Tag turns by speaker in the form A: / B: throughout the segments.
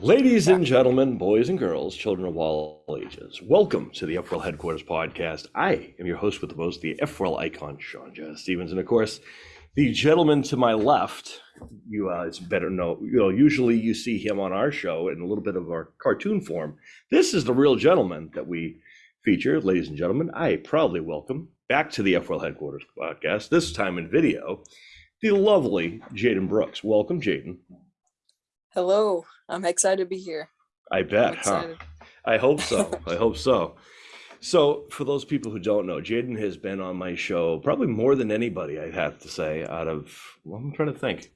A: Ladies and gentlemen, boys and girls, children of all ages, welcome to the FWorld Headquarters podcast. I am your host with the most, the FWorld icon, Sean Jazz Stevens, and of course, the gentleman to my left. You, uh, it's better know. You know, usually you see him on our show in a little bit of our cartoon form. This is the real gentleman that we feature, ladies and gentlemen. I proudly welcome back to the FWorld Headquarters podcast. This time in video, the lovely Jaden Brooks. Welcome, Jaden.
B: Hello, I'm excited to be here.
A: I bet, huh? I hope so. I hope so. So, for those people who don't know, Jaden has been on my show probably more than anybody, I have to say, out of, well, I'm trying to think.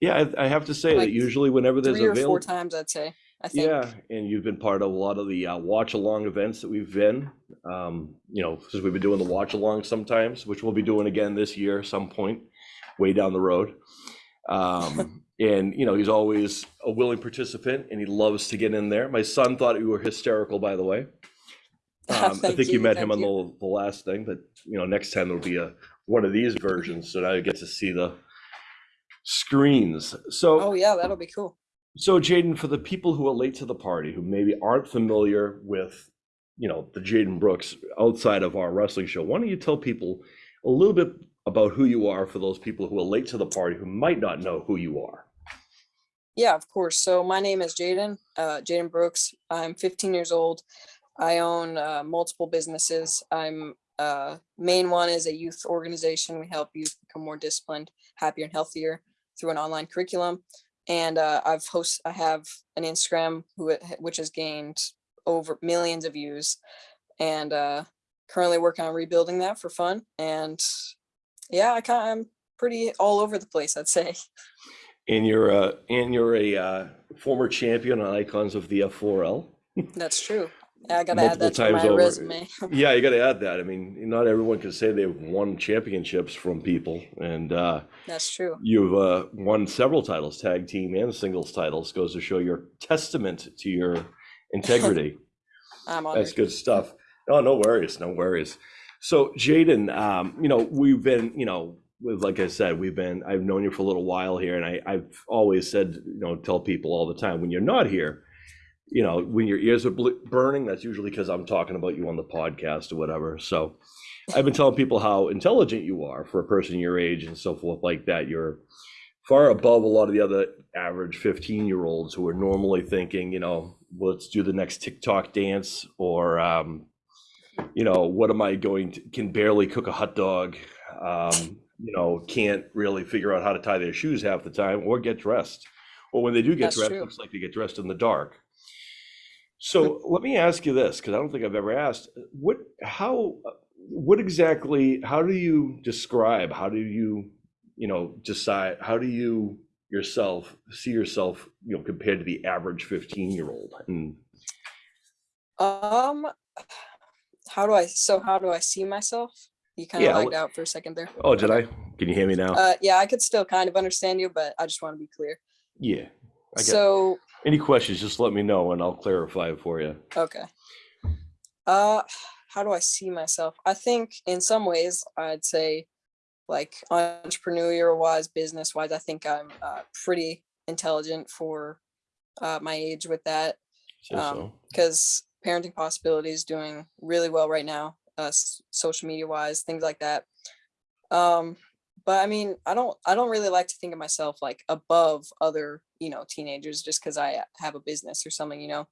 A: Yeah, I, I have to say
B: Like
A: that usually whenever there's
B: Three or
A: available.
B: four times, I'd say. I think.
A: Yeah, and you've been part of a lot of the uh, watch along events that we've been. Um, you know, because we've been doing the watch along sometimes, which we'll be doing again this year, some point, way down the road. Um, and you know, he's always a willing participant, and he loves to get in there. My son thought you were hysterical, by the way. Um, I think you,
B: you,
A: met him on the, the last thing, but you know, next time there'll be a one of these versions, so now you get to see the screens. So.
B: Oh yeah, that'll be cool.
A: So, Jaden, for the people who are late to the party, who maybe aren't familiar with, you know, the Jaden Brooks outside of our wrestling show, why don't you tell people a little bit about who you are for those people who are late to the party who might not know who you are?
B: Yeah, of course. So my name is Jaden, uh, Jaden Brooks. I'm 15 years old. I own uh, multiple businesses. I'm uh, main one is a youth organization. We help youth become more disciplined, happier, and healthier through an online curriculum. And uh, I've host I have an Instagram who which has gained over millions of views, and uh, currently working on rebuilding that for fun. And yeah, I kind I'm pretty all over the place. I'd say.
A: And you're a and you're a uh, former champion on Icons of the F4L.
B: That's true. Yeah, I gotta
A: Multiple
B: add that to my
A: over.
B: resume.
A: Yeah, you got to add that. I mean, not everyone can say they've won championships from people, and uh,
B: That's true.
A: You've uh, won several titles, tag team and singles titles. Goes to show your testament to your integrity.
B: I'm
A: That's good stuff. No, no worries, no worries. So, Jaden, um, you know, we've been, you know, like I said, we've been. I've known you for a little while here, and I, I've always said, you know, tell people all the time when you're not here, you know, when your ears are burning, that's usually because I'm talking about you on the podcast or whatever. So, I've been telling people how intelligent you are for a person your age and so forth like that. You're far above a lot of the other average 15 year olds who are normally thinking, you know, let's do the next TikTok dance or, um, you know, what am I going to, can barely cook a hot dog, um, you know, can't really figure out how to tie their shoes half the time or get dressed. Or when they do get
B: That's
A: dressed,
B: true.
A: looks like they get dressed in the dark. So let me ask you this, because I don't think I've ever asked, what, how, what exactly, how do you describe, how do you, you know, decide, how do you yourself see yourself, you know, compared to the average 15 year old? And
B: Um, how do I? So how do I see myself? You kind of
A: Yeah,
B: lagged out for a second there.
A: oh, did I? Can you hear me now?
B: Uh, yeah, I could still kind of understand you, but I just want to be clear.
A: Yeah.
B: So
A: any questions, just let me know and I'll clarify it for you.
B: okay. Uh, how do I see myself? I think in some ways I'd say, like entrepreneurial wise, business wise, I think I'm uh, pretty intelligent for uh, my age with that.
A: Say
B: um,
A: so.
B: because parenting possibility is doing really well right now uh s- social media wise things like that. Um but i mean i don't i don't really like to think of myself like above other you know teenagers just because i have a business or something you know?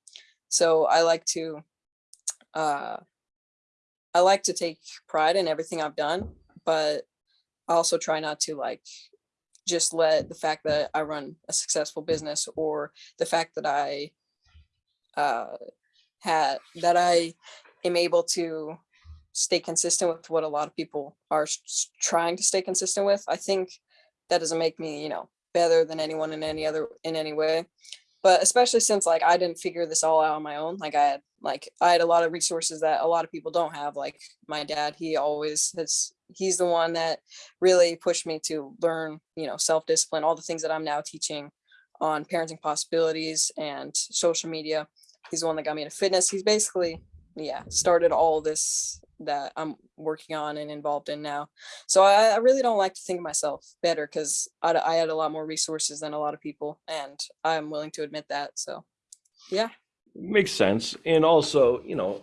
B: So i like to uh i like to take pride in everything i've done but i also try not to like just let the fact that i run a successful business or the fact that i uh, had that I am able to stay consistent with what a lot of people are trying to stay consistent with. I think that doesn't make me, you know, better than anyone in any other in any way. But especially since like I didn't figure this all out on my own. Like I had like I had a lot of resources that a lot of people don't have. Like my dad, he always has he's the one that really pushed me to learn, you know, self-discipline, all the things that I'm now teaching on parenting possibilities and social media. He's the one that got me into fitness. He's basically, yeah, started all this that I'm working on and involved in now. So I, I really don't like to think of myself better because I, I had a lot more resources than a lot of people, and I'm willing to admit that. So Yeah.
A: Makes sense. And also, you know,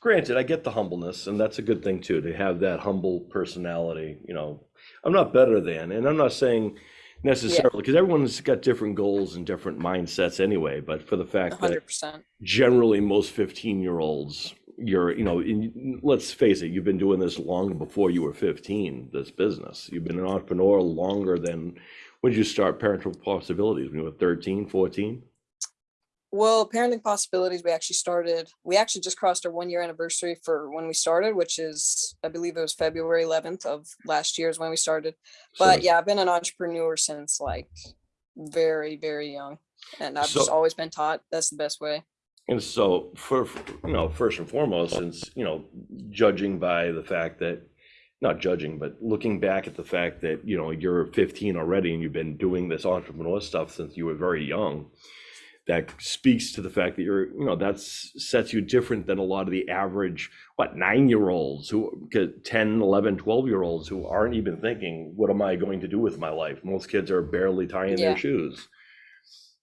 A: granted, I get the humbleness, and that's a good thing too, to have that humble personality. You know, I'm not better than, and I'm not saying necessarily because everyone's got different goals and different mindsets anyway. But for the fact that
B: hundred percent.
A: generally most 15 year olds, you're, you know, in, let's face it, you've been doing this long before you were 15, this business. You've been an entrepreneur longer than when did you start Parental Possibilities? When you were 13, 14?
B: Well, parenting possibilities, we actually started, we actually just crossed our one year anniversary for when we started, which is, I believe it was February 11th of last year is when we started.
A: So
B: But yeah, I've been an entrepreneur since like very, very young. And I've just always been taught that's the best way.
A: And so for, you know, first and foremost, since, you know, judging by the fact that, not judging, but looking back at the fact that, you know, you're 15 already and you've been doing this entrepreneur stuff since you were very young, that speaks to the fact that you're, you know, that sets you different than a lot of the average, what, nine-year-olds who, 10, 11, 12-year-olds who aren't even thinking, what am I going to do with my life? Most kids are barely tying
B: Yeah.
A: their shoes.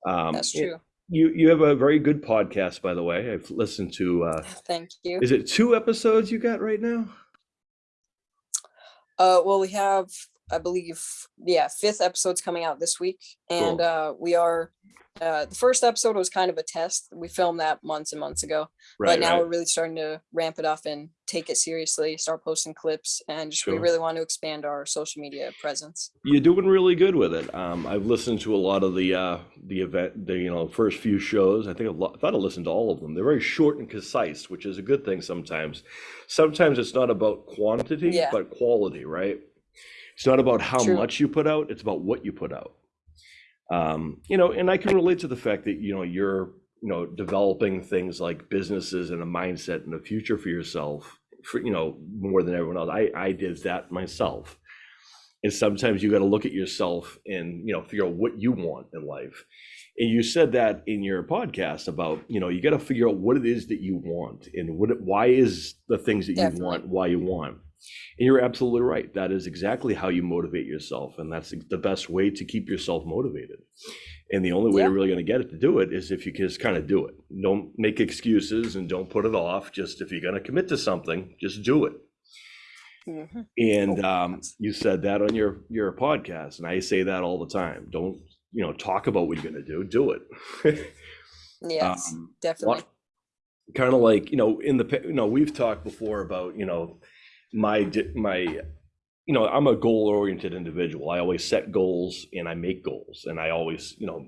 A: Um,
B: That's true.
A: You, you have a very good podcast, by the way. I've listened to, uh,
B: Thank you.
A: is it two episodes you got right now?
B: Uh, well, we have, I believe, yeah, fifth episode's coming out this week, and
A: Cool.
B: uh, we are. Uh, the first episode was kind of a test. We filmed that months and months ago,
A: Right,
B: but now
A: right.
B: we're really starting to ramp it up and take it seriously. Start posting clips, and just we really want to expand our social media presence.
A: You're doing really good with it. Um, I've listened to a lot of the uh, the event, the you know first few shows. I think I've, I thought I listened to all of them. They're very short and concise, which is a good thing sometimes. Sometimes it's not about quantity,
B: Yeah.
A: but quality, right? It's not about how
B: True.
A: much you put out; it's about what you put out. Um, you know, and I can relate to the fact that you know you're you know developing things like businesses and a mindset and a future for yourself. For you know more than everyone else, I I did that myself and sometimes you got to look at yourself and you know figure out what you want in life and you said that in your podcast about you know you got to figure out what it is that you want and what why is the things that you want why you want and you're absolutely right that is exactly how you motivate yourself and that's the best way to keep yourself motivated and the only way
B: Yeah.
A: you're really going to get it to do it is if you just kind of do it don't make excuses and don't put it off just if you're going to commit to something just do it
B: Mhm.
A: and
B: Oh,
A: um, you said that on your your podcast, and I say that all the time. Don't you know? Talk about what you're going to do. Do it.
B: Yes,
A: um,
B: definitely.
A: kind of like you know, in the pa- you know, we've talked before about you know, my my, you know, I'm a goal oriented individual. I always set goals and I make goals, and I always you know.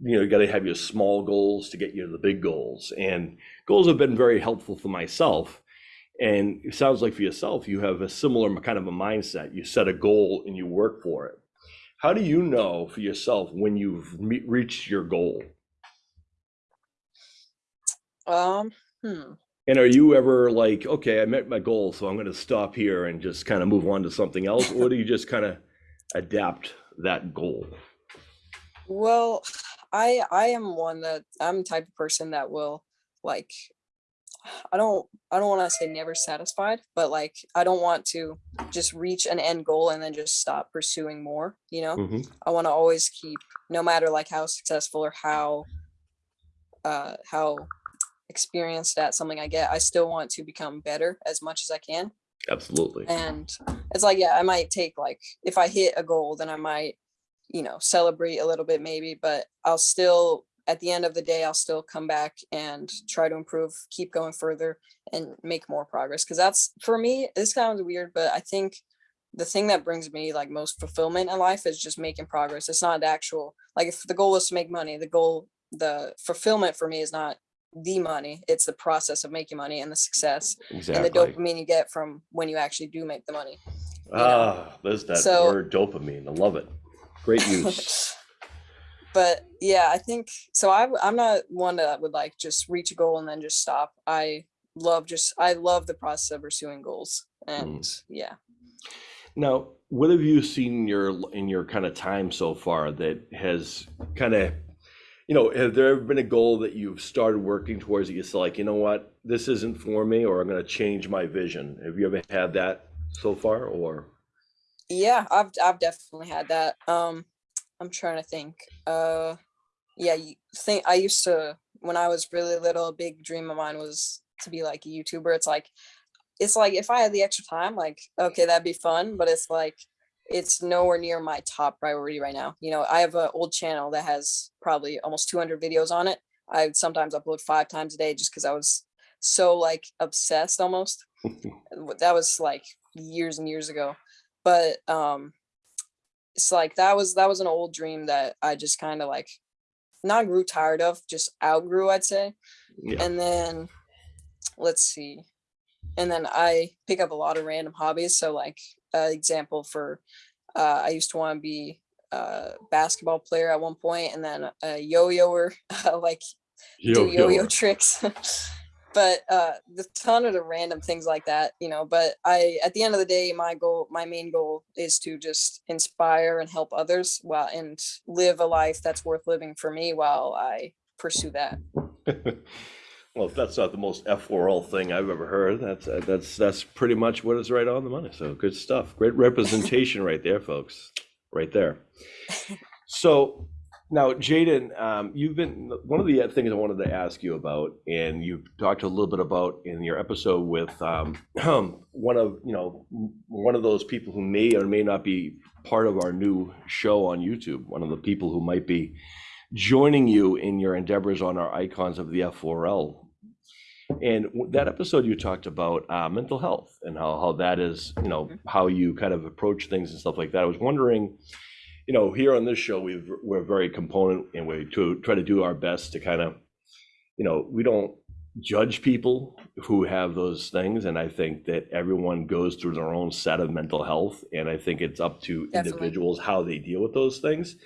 A: You know, you got to have your small goals to get you to the big goals. And goals have been very helpful for myself. And it sounds like for yourself, you have a similar kind of a mindset. You set a goal and you work for it. How do you know for yourself when you've reached your goal?
B: Um, hmm.
A: And are you ever like, okay, I met my goal, so I'm going to stop here and just kind of move on to something else? Or do you just kind of adapt that goal?
B: Well, I I am one that I'm the type of person that will like I don't I don't want to say never satisfied, but like I don't want to just reach an end goal and then just stop pursuing more, you know?
A: Mhm.
B: I want to always keep no matter like how successful or how uh how experienced at something I get, I still want to become better as much as I can.
A: Absolutely.
B: And it's like, yeah, I might take like if I hit a goal, then I might, you know, celebrate a little bit maybe, but I'll still at the end of the day, I'll still come back and try to improve, keep going further and make more progress. Cause that's for me, this sounds weird, but I think the thing that brings me like most fulfillment in life is just making progress. It's not actual like if the goal was to make money, the goal, the fulfillment for me is not the money, it's the process of making money and the success and the dopamine you get from when you actually do make the money. know?
A: Ah, there's that
B: So-
A: word dopamine. I love it. Great use.
B: but yeah, I think so. I, i'm not one that would like just reach a goal and then just stop. I love just, I love the process of pursuing goals. And yeah.
A: Now, what have you seen in your in your kind of time so far that has kind of, you know, have there ever been a goal that you've started working towards that you said like, you know what, this isn't for me, or I'm going to change my vision? Have you ever had that so far, or?
B: Yeah, I've, I've definitely had that. Um, I'm trying to think. Uh, yeah, think I used to when I was really little, a big dream of mine was to be like a YouTuber. It's like, it's like if I had the extra time, like, okay, that'd be fun, but it's like, it's nowhere near my top priority right now. You know, I have an old channel that has probably almost 200 videos on it. I sometimes upload five times a day just because I was so like obsessed almost. that was like years and years ago. But um it's like that was that was an old dream that I just kind of like not grew tired of, just outgrew, I'd say.
A: Yeah.
B: And then let's see. And then I pick up a lot of random hobbies. So like uh, example for uh, I used to want to be a basketball player at one point and then a yo-yoer, like do yo-yo tricks. but uh the ton of the random things like that you know but i at the end of the day my goal my main goal is to just inspire and help others while and live a life that's worth living for me while i pursue that
A: well, if that's not the most F4L thing I've ever heard, that's uh, that's that's pretty much what is right on the money. So good stuff. Great representation right there, folks. Right there. So now, Jaden, um, you've been one of the things I wanted to ask you about, and you talked a little bit about in your episode with um, one of you know one of those people who may or may not be part of our new show on YouTube. One of the people who might be joining you in your endeavors on our icons of the F4L. And that episode you talked about uh, mental health and how, how that is, you know, how you kind of approach things and stuff like that. I was wondering, you know, here on this show, we've, we're very component and we to try to do our best to kind of, you know, we don't judge people who have those things. And I think that everyone goes through their own set of mental health. And I think it's up to
B: Definitely.
A: individuals how they deal with those things.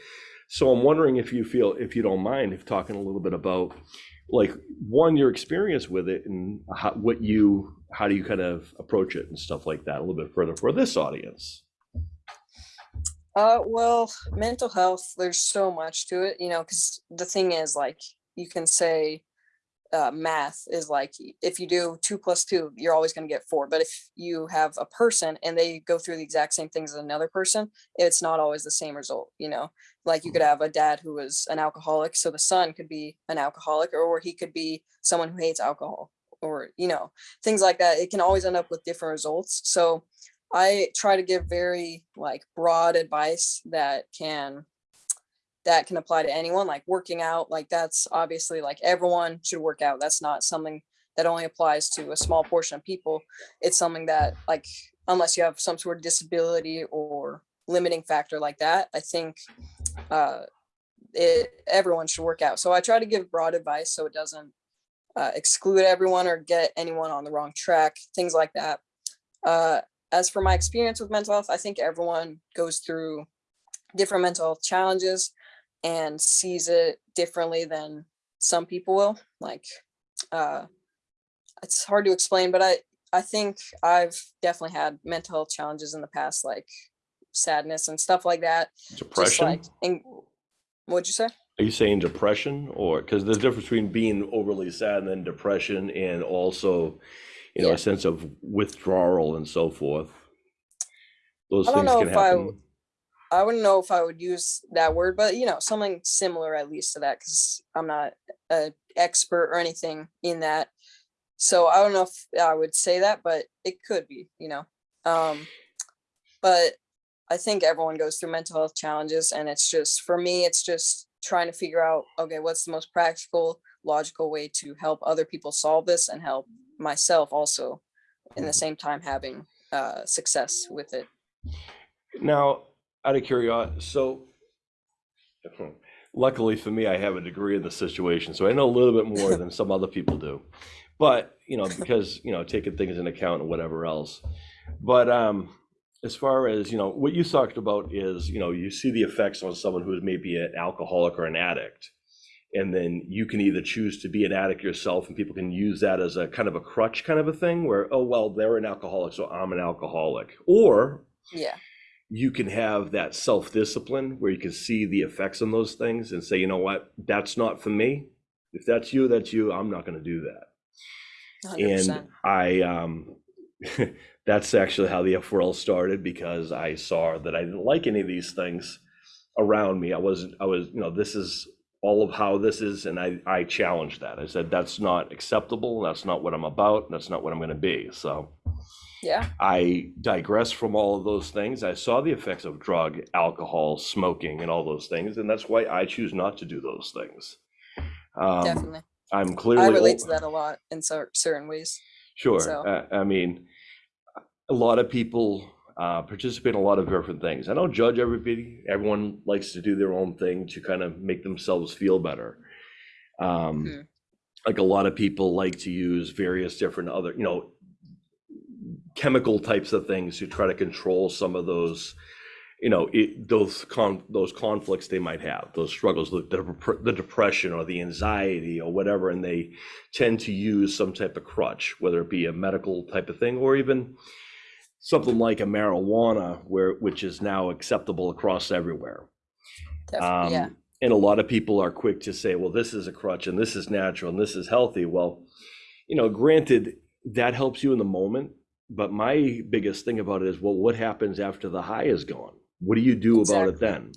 A: So I'm wondering if you feel, if you don't mind, if talking a little bit about like one your experience with it and how, what you how do you kind of approach it and stuff like that a little bit further for this audience.
B: uh well mental health there's so much to it you know because the thing is like you can say uh, math is like if you do two plus two, you're always going to get four. But if you have a person and they go through the exact same things as another person, it's not always the same result. You know, like you could have a dad who was an alcoholic, so the son could be an alcoholic, or he could be someone who hates alcohol, or you know, things like that. It can always end up with different results. So I try to give very like broad advice that can that can apply to anyone like working out like that's obviously like everyone should work out that's not something that only applies to a small portion of people it's something that like unless you have some sort of disability or limiting factor like that i think uh it everyone should work out so i try to give broad advice so it doesn't uh, exclude everyone or get anyone on the wrong track things like that uh as for my experience with mental health i think everyone goes through different mental health challenges and sees it differently than some people will like uh it's hard to explain but i i think i've definitely had mental health challenges in the past like sadness and stuff like that
A: Depression?
B: like and what'd you say
A: Are you saying depression or because there's a difference between being overly sad and then depression and also, you know,
B: Yeah.
A: a sense of withdrawal and so forth. Those
B: I don't
A: things
B: know
A: can
B: if I
A: happen.
B: I wouldn't know if I would use that word, but you know, something similar at least to that, because I'm not an expert or anything in that. So I don't know if I would say that, but it could be, you know. Um, but I think everyone goes through mental health challenges, and it's just for me, it's just trying to figure out, okay, what's the most practical, logical way to help other people solve this and help myself also in the same time having uh, success with it.
A: Now, out of curiosity, so luckily for me, I have a degree in the situation, so I know a little bit more than some other people do. But, you know, because, you know, taking things into account and whatever else. But um, as far as, you know, what you talked about is, you know, you see the effects on someone who is maybe an alcoholic or an addict. And then you can either choose to be an addict yourself, and people can use that as a kind of a crutch kind of a thing where, oh, well, they're an alcoholic, so I'm an alcoholic. Or
B: Yeah.
A: You can have that self discipline where you can see the effects on those things and say, you know what, that's not for me. If that's you, that's you. I'm not going to do that.
B: 100%.
A: And I, um, that's actually how the F4L started because I saw that I didn't like any of these things around me. I wasn't, I was, you know, this is all of how this is, and I, I challenged that. I said, that's not acceptable, that's not what I'm about, that's not what I'm gonna be, so.
B: Yeah,
A: I digress from all of those things. I saw the effects of drug, alcohol, smoking, and all those things, and that's why I choose not to do those things. Um,
B: definitely.
A: I'm clearly.
B: I relate to that a lot in cer- certain ways.
A: Sure.
B: So-
A: Uh, I mean, a lot of people uh, participate in a lot of different things. I don't judge everybody. Everyone likes to do their own thing to kind of make themselves feel better. Um,
B: Mhm.
A: Like a lot of people like to use various different other, you know, chemical types of things to try to control some of those, you know, it, those con those conflicts they might have, those struggles, the, the, the depression or the anxiety or whatever, and they tend to use some type of crutch, whether it be a medical type of thing or even something like a marijuana, where which is now acceptable across everywhere.
B: Definitely, yeah.
A: Um, and a lot of people are quick to say, well, this is a crutch and this is natural and this is healthy. Well, you know, granted, that helps you in the moment. But my biggest thing about it is, well, what happens after the high is gone? What do you do about it then?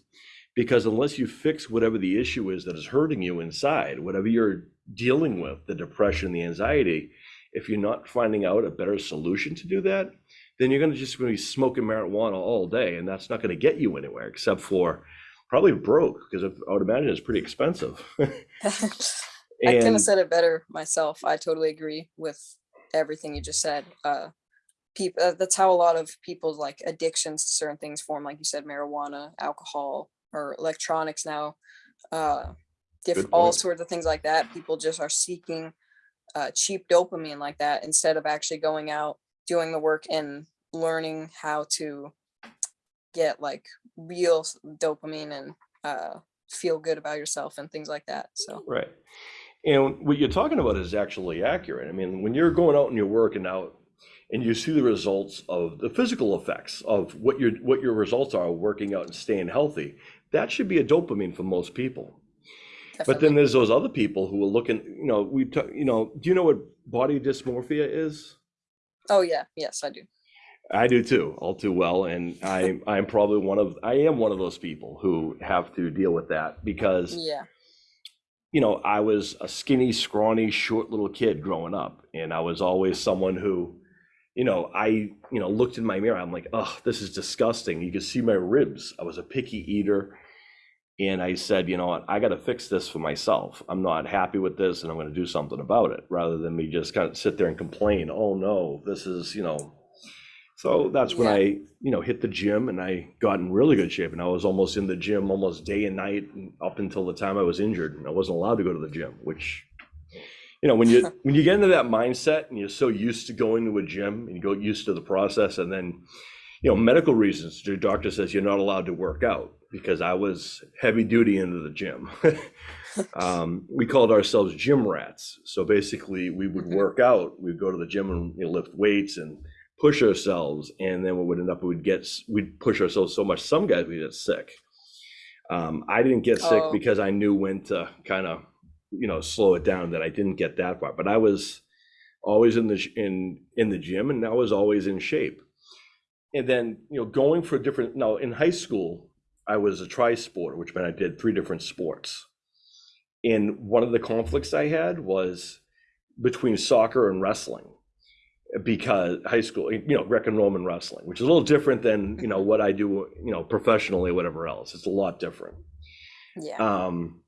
A: Because unless you fix whatever the issue is that is hurting you inside, whatever you're dealing with, the depression, the anxiety, if you're not finding out a better solution to do that, then you're going to just be smoking marijuana all day, and that's not going to get you anywhere except for probably broke because I would imagine it's pretty expensive.
B: I couldn't have said it better myself. I totally agree with everything you just said. Uh, people, uh, that's how a lot of people's like addictions to certain things form. Like you said, marijuana, alcohol, or electronics now. Uh, diff- all sorts of things like that. People just are seeking uh, cheap dopamine like that instead of actually going out, doing the work, and learning how to get like real dopamine and uh, feel good about yourself and things like that. So.
A: Right. And what you're talking about is actually accurate. I mean, when you're going out and you're working out and you see the results of the physical effects of what your what your results are working out and staying healthy, that should be a dopamine for most people. But then there's those other people who are looking, you know, we talk, you know, do you know what body dysmorphia is?
B: Oh yeah, yes, I do.
A: I do too, all too well, and I I'm probably one of I am one of those people who have to deal with that because
B: Yeah,
A: you know, I was a skinny, scrawny, short little kid growing up, and I was always someone who, you know, I, you know, looked in my mirror. I'm like, oh, this is disgusting. You can see my ribs. I was a picky eater, and I said, you know what, I got to fix this for myself. I'm not happy with this, and I'm going to do something about it, rather than me just kind of sit there and complain. Oh no, this is, you know. So that's when
B: Yeah.
A: I, you know, hit the gym and I got in really good shape. And I was almost in the gym almost day and night and up until the time I was injured. And I wasn't allowed to go to the gym, which, you know, when you when you get into that mindset and you're so used to going to a gym and you go used to the process, and then, you know, medical reasons, your doctor says you're not allowed to work out because I was heavy duty into the gym. um, we called ourselves gym rats. So basically, we would
B: Mhm.
A: work out. We'd go to the gym and you know, lift weights and push ourselves, and then what would end up we'd get we'd push ourselves so much. Some guys would get sick. Um, I didn't get sick
B: Oh.
A: because I knew when to kind of you know slow it down. That I didn't get that far, but I was always in the in in the gym, and I was always in shape. And then you know going for a different. Now in high school, I was a tri sport, which meant I did three different sports. And one of the conflicts I had was between soccer and wrestling because high school, you know, Greco Roman wrestling, which is a little different than, you know, what I do, you know, professionally, whatever else. It's a lot different.
B: yeah,
A: Um,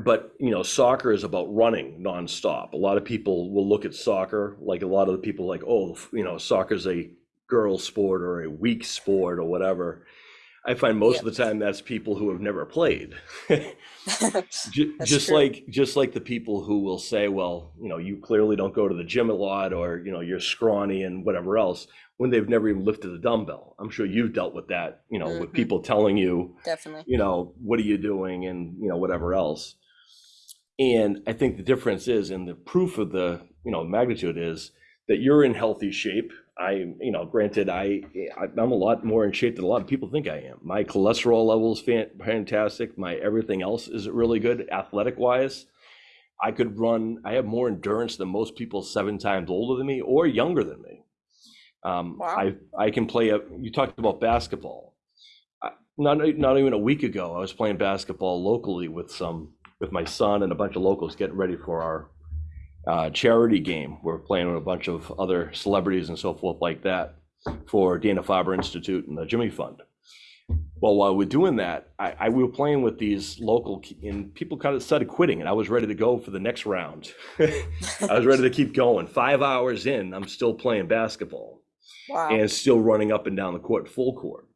A: but, you know, soccer is about running nonstop. A lot of people will look at soccer, like a lot of the people like, oh, you know, soccer's a girl sport or a weak sport or whatever. I find most of the time that's people who have never played. Just
B: true.
A: like just like the people who will say well you know you clearly don't go to the gym a lot or you know you're scrawny and whatever else when they've never even lifted a dumbbell i'm sure you've dealt with that you know with
B: Mhm.
A: people telling you
B: definitely.
A: you know what are you doing and you know whatever else and i think the difference is and the proof of the you know magnitude is that you're in healthy shape. I you know granted i i'm a lot more in shape than a lot of people think i am. My cholesterol level is fantastic. My everything else is really good athletic wise i could run i have more endurance than most people seven times older than me or younger than me. Um,
B: Wow.
A: i i can play a you talked about basketball. I- not not even a week ago, I was playing basketball locally with some with my son and a bunch of locals getting ready for our uh, charity game. We're playing with a bunch of other celebrities and so forth like that for Dana Farber Institute and the Jimmy Fund. Well, while we're doing that, I, I we were playing with these local and people kind of started quitting, and I was ready to go for the next round. I was ready to keep going. Five hours in, I'm still playing basketball
B: Wow.
A: and still running up and down the court full court.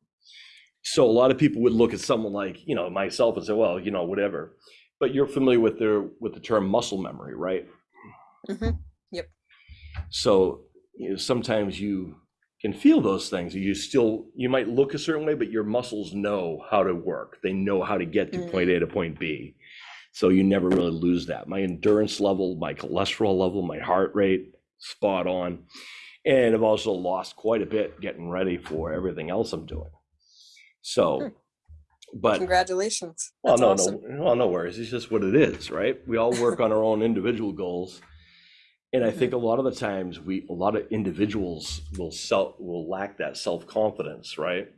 A: So a lot of people would look at someone like you know myself and say, well, you know, whatever. But you're familiar with their with the term muscle memory, right?
B: Mhm.
A: So you know, sometimes you can feel those things. You still you might look a certain way, but your muscles know how to work. They know how to get to point A to point B. So you never really lose that. My endurance level, my cholesterol level, my heart rate, spot on. And I've also lost quite a bit getting ready for everything else I'm doing. So, but
B: Congratulations.
A: well, no,
B: awesome.
A: no, well, no worries. It's just what it is, right? We all work on our own individual goals, and I think mm-hmm. a lot of the times we, a lot of individuals will self will lack that self confidence, right?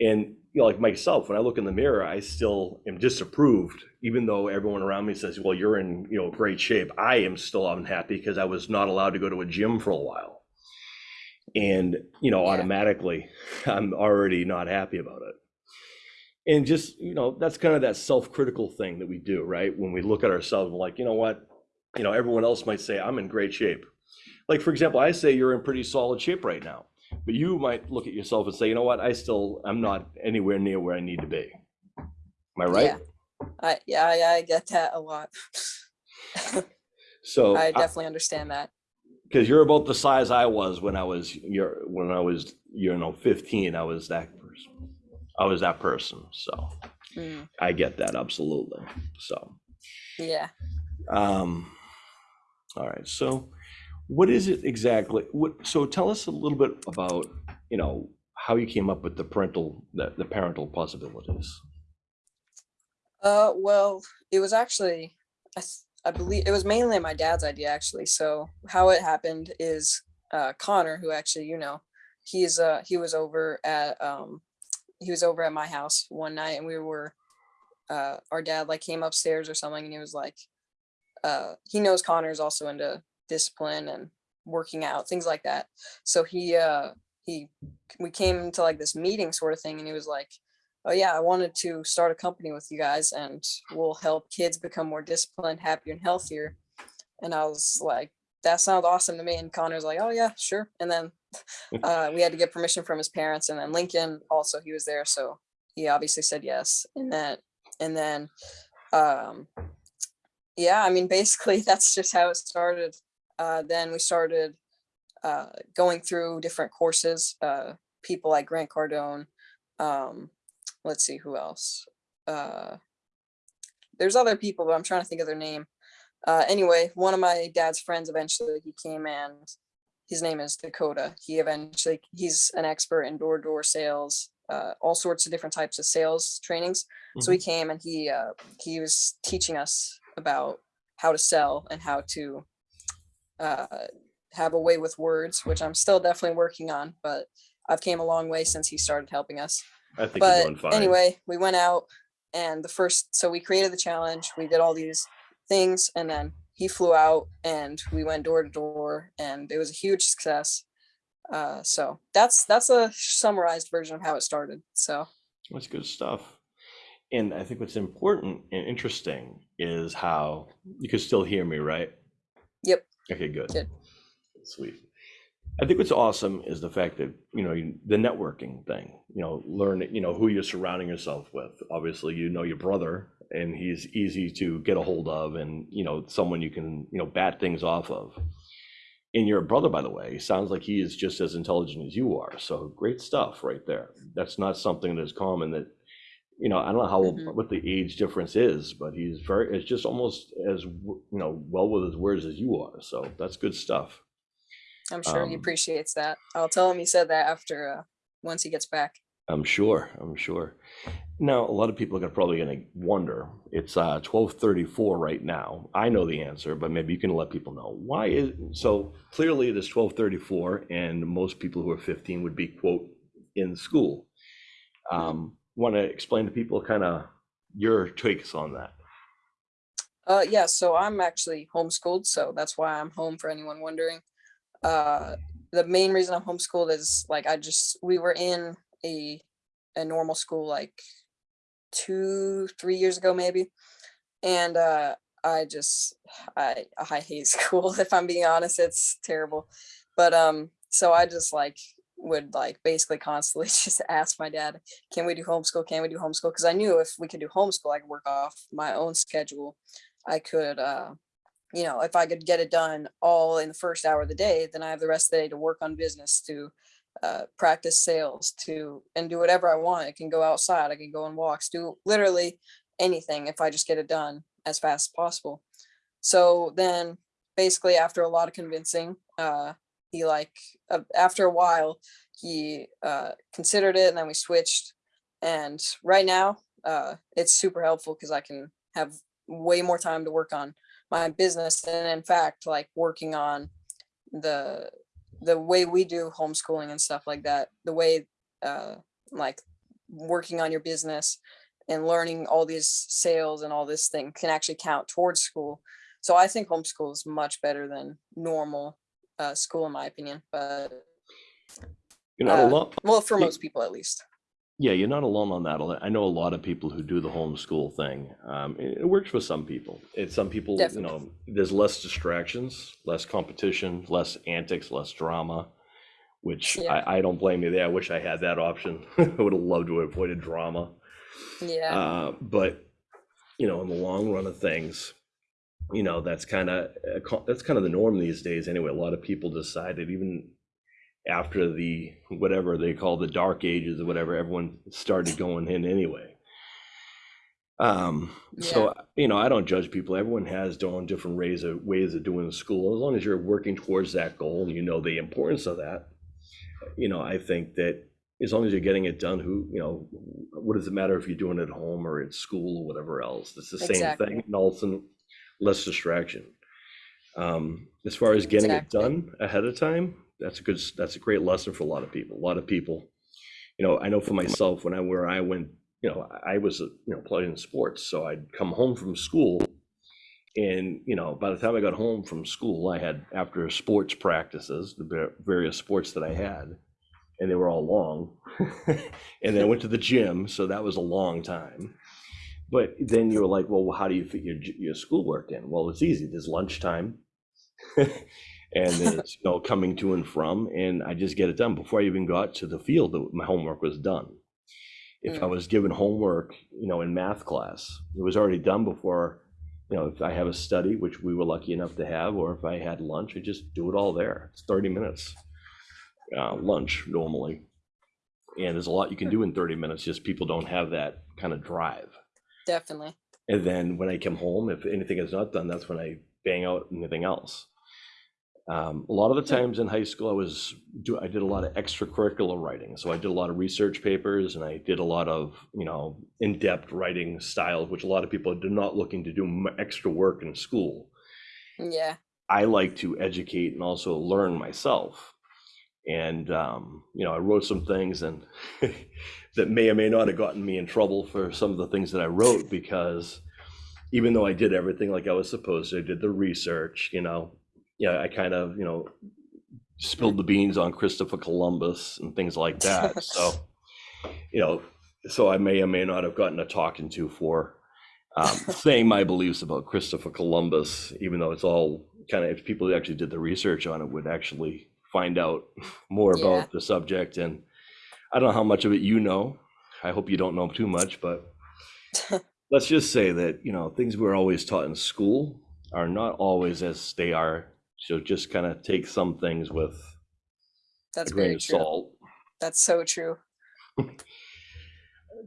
A: And you know, like myself, when I look in the mirror, I still am disapproved, even though everyone around me says, "Well, you're in you know great shape." I am still unhappy because I was not allowed to go to a gym for a while, and you know,
B: Yeah.
A: automatically, I'm already not happy about it and just you know that's kind of that self-critical thing that we do right? When we look at ourselves we're like you know what? You know everyone else might say i'm in great shape. Like for example i say you're in pretty solid shape right now but you might look at yourself and say you know what? I still i'm not anywhere near where i need to be. Am i right?
B: Yeah. I yeah, I, I get that a lot.
A: so
B: I definitely understand that.
A: because you're about the size i was when i was your when i was you know 15 i was that person i was that person so
B: Mm,
A: i get that absolutely so
B: yeah.
A: Um, all right, so what is it exactly? What, so tell us a little bit about, you know, how you came up with the parental, the, the parental possibilities.
B: Uh, well, it was actually, I, I believe it was mainly my dad's idea actually. So how it happened is, uh, Connor, who actually, you know, he's, uh, he was over at, um, he was over at my house one night and we were, uh, our dad like came upstairs or something and he was like, uh, he knows Connor's also into discipline and working out, things like that. So he, uh, he, we came into like this meeting sort of thing and he was like, oh yeah, I wanted to start a company with you guys and we'll help kids become more disciplined, happier and healthier. And I was like, that sounds awesome to me. And Connor's like, oh yeah, sure. And then uh, we had to get permission from his parents and then Lincoln also, he was there. So he obviously said yes. And that, and then, um, yeah, I mean, basically that's just how it started. Uh, then we started uh, going through different courses, uh, people like Grant Cardone, um, let's see who else. Uh, there's other people, but I'm trying to think of their name. Uh, anyway, one of my dad's friends eventually he came and his name is Dakota. He eventually he's an expert in door to door sales, uh, all sorts of different types of sales trainings. So he came and he uh, he was teaching us about how to sell and how to uh, have a way with words, which I'm still definitely working on, but I've came a long way since he started helping us
A: I think
B: but anyway, we went out and the first, so we created the challenge. We did all these things and then he flew out and we went door to door and it was a huge success. Uh, so that's, that's a summarized version of how it started. So
A: That's good stuff. And I think what's important and interesting is how you can still hear me, right?
B: Yep.
A: Okay, good.
B: Good.
A: Sweet. I think what's awesome is the fact that, you know, the networking thing, you know, learn, you know, who you're surrounding yourself with. Obviously, you know your brother and he's easy to get a hold of and, you know, someone you can, you know, bat things off of. And your brother, by the way, sounds like he is just as intelligent as you are. So great stuff right there. That's not something that's common that, you know, I don't know how,
B: Mhm.
A: what the age difference is, but he's very, it's just almost as, you know, well with his words as you are. So that's good stuff.
B: I'm sure he
A: Um,
B: appreciates that. I'll tell him he said that after, uh, once he gets back.
A: I'm sure. I'm sure. Now, a lot of people are probably going to wonder. It's uh, 12:34 right now. I know the answer, but maybe you can let people know why is so. Clearly, it is 12:34, and most people who are 15 would be quote in school. Um, Want to explain to people kind of your takes on that?
B: Uh, yeah, so I'm actually homeschooled, so that's why I'm home for anyone wondering. Uh, the main reason I'm homeschooled is like I just we were in a a normal school like two, three years ago maybe, and uh, I just I I hate school if I'm being honest. It's terrible, but um, so I just like would like basically constantly just ask my dad, can we do homeschool? Can we do homeschool? Because I knew if we could do homeschool, I could work off my own schedule. I could, uh, you know, if I could get it done all in the first hour of the day, then I have the rest of the day to work on business, to uh, practice sales, to and do whatever I want. I can go outside, I can go on walks, do literally anything if I just get it done as fast as possible. So then basically after a lot of convincing, uh, he like, uh, after a while, he uh, considered it and then we switched. And right now, uh, it's super helpful because I can have way more time to work on my business. And in fact, like working on the the way we do homeschooling and stuff like that, the way uh, like working on your business and learning all these sales and all this thing can actually count towards school. So I think homeschool is much better than normal uh, school in my opinion, but
A: You're not
B: uh,
A: alone.
B: well, for most people at least.
A: Yeah, you're not alone on that. I know a lot of people who do the homeschool thing. Um, it, it works for some people. It's some people, you know, there's less distractions, less competition, less antics, less drama, which
B: Yeah.
A: I, I don't blame you there. I wish I had that option. I would have loved to have avoided drama.
B: Yeah,
A: Uh, but you know, in the long run of things, you know, that's kind of that's kind of the norm these days. Anyway, a lot of people decided even after the whatever they call the dark ages or whatever, everyone started going in anyway. Um, so you know, I don't judge people. Everyone has their own different ways of ways of doing school. As long as you're working towards that goal and you know the importance of that, you know, I think that as long as you're getting it done, who, you know, what does it matter if you're doing it at home or at school or whatever else? It's the same
B: Exactly.
A: thing, and also less distraction. Um, as far as getting it done ahead of time, that's a good, that's a great lesson for a lot of people. A lot of people, you know, I know for myself, when I, where I went, you know, I was, you know, playing in sports, so I'd come home from school and, you know, by the time I got home from school, I had, after sports practices, the various sports that I had, and they were all long. and then I went to the gym, so that was a long time. But then you were like, well, how do you fit your, your schoolwork in? Well, it's easy. There's lunchtime. and you know, coming to and from, and I just get it done. Before I even got to the field, my homework was done. If I
B: Mm.
A: was given homework, you know, in math class, it was already done before, you know, if I have a study, which we were lucky enough to have, or if I had lunch, I just do it all there. It's 30 minutes uh, lunch normally. And there's a lot you can do in 30 minutes, just people don't have that kind of drive.
B: definitely.
A: And then when I come home, if anything is not done, that's when I bang out anything else. Um, a lot of the times in high school, I was do I did a lot of extracurricular writing. So I did a lot of research papers, and I did a lot of you know in-depth writing styles, which a lot of people are not looking to do extra work in school.
B: Yeah,
A: I like to educate and also learn myself. And um, you know, I wrote some things and that may or may not have gotten me in trouble for some of the things that I wrote because even though I did everything like I was supposed to, I did the research, you know, yeah, I kind of, you know, spilled the beans on Christopher Columbus and things like that. So, you know, so I may or may not have gotten a talking to for um, saying my beliefs about Christopher Columbus, even though it's all kind of, if people who actually did the research on it would actually find out more
B: Yeah.
A: about the subject. And I don't know how much of it you know. I hope you don't know too much, but let's just say that, you know, things we're always taught in school are not always as they are. So just kind of take some things with
B: that's
A: a grain
B: very
A: of
B: true.
A: salt.
B: That's so true.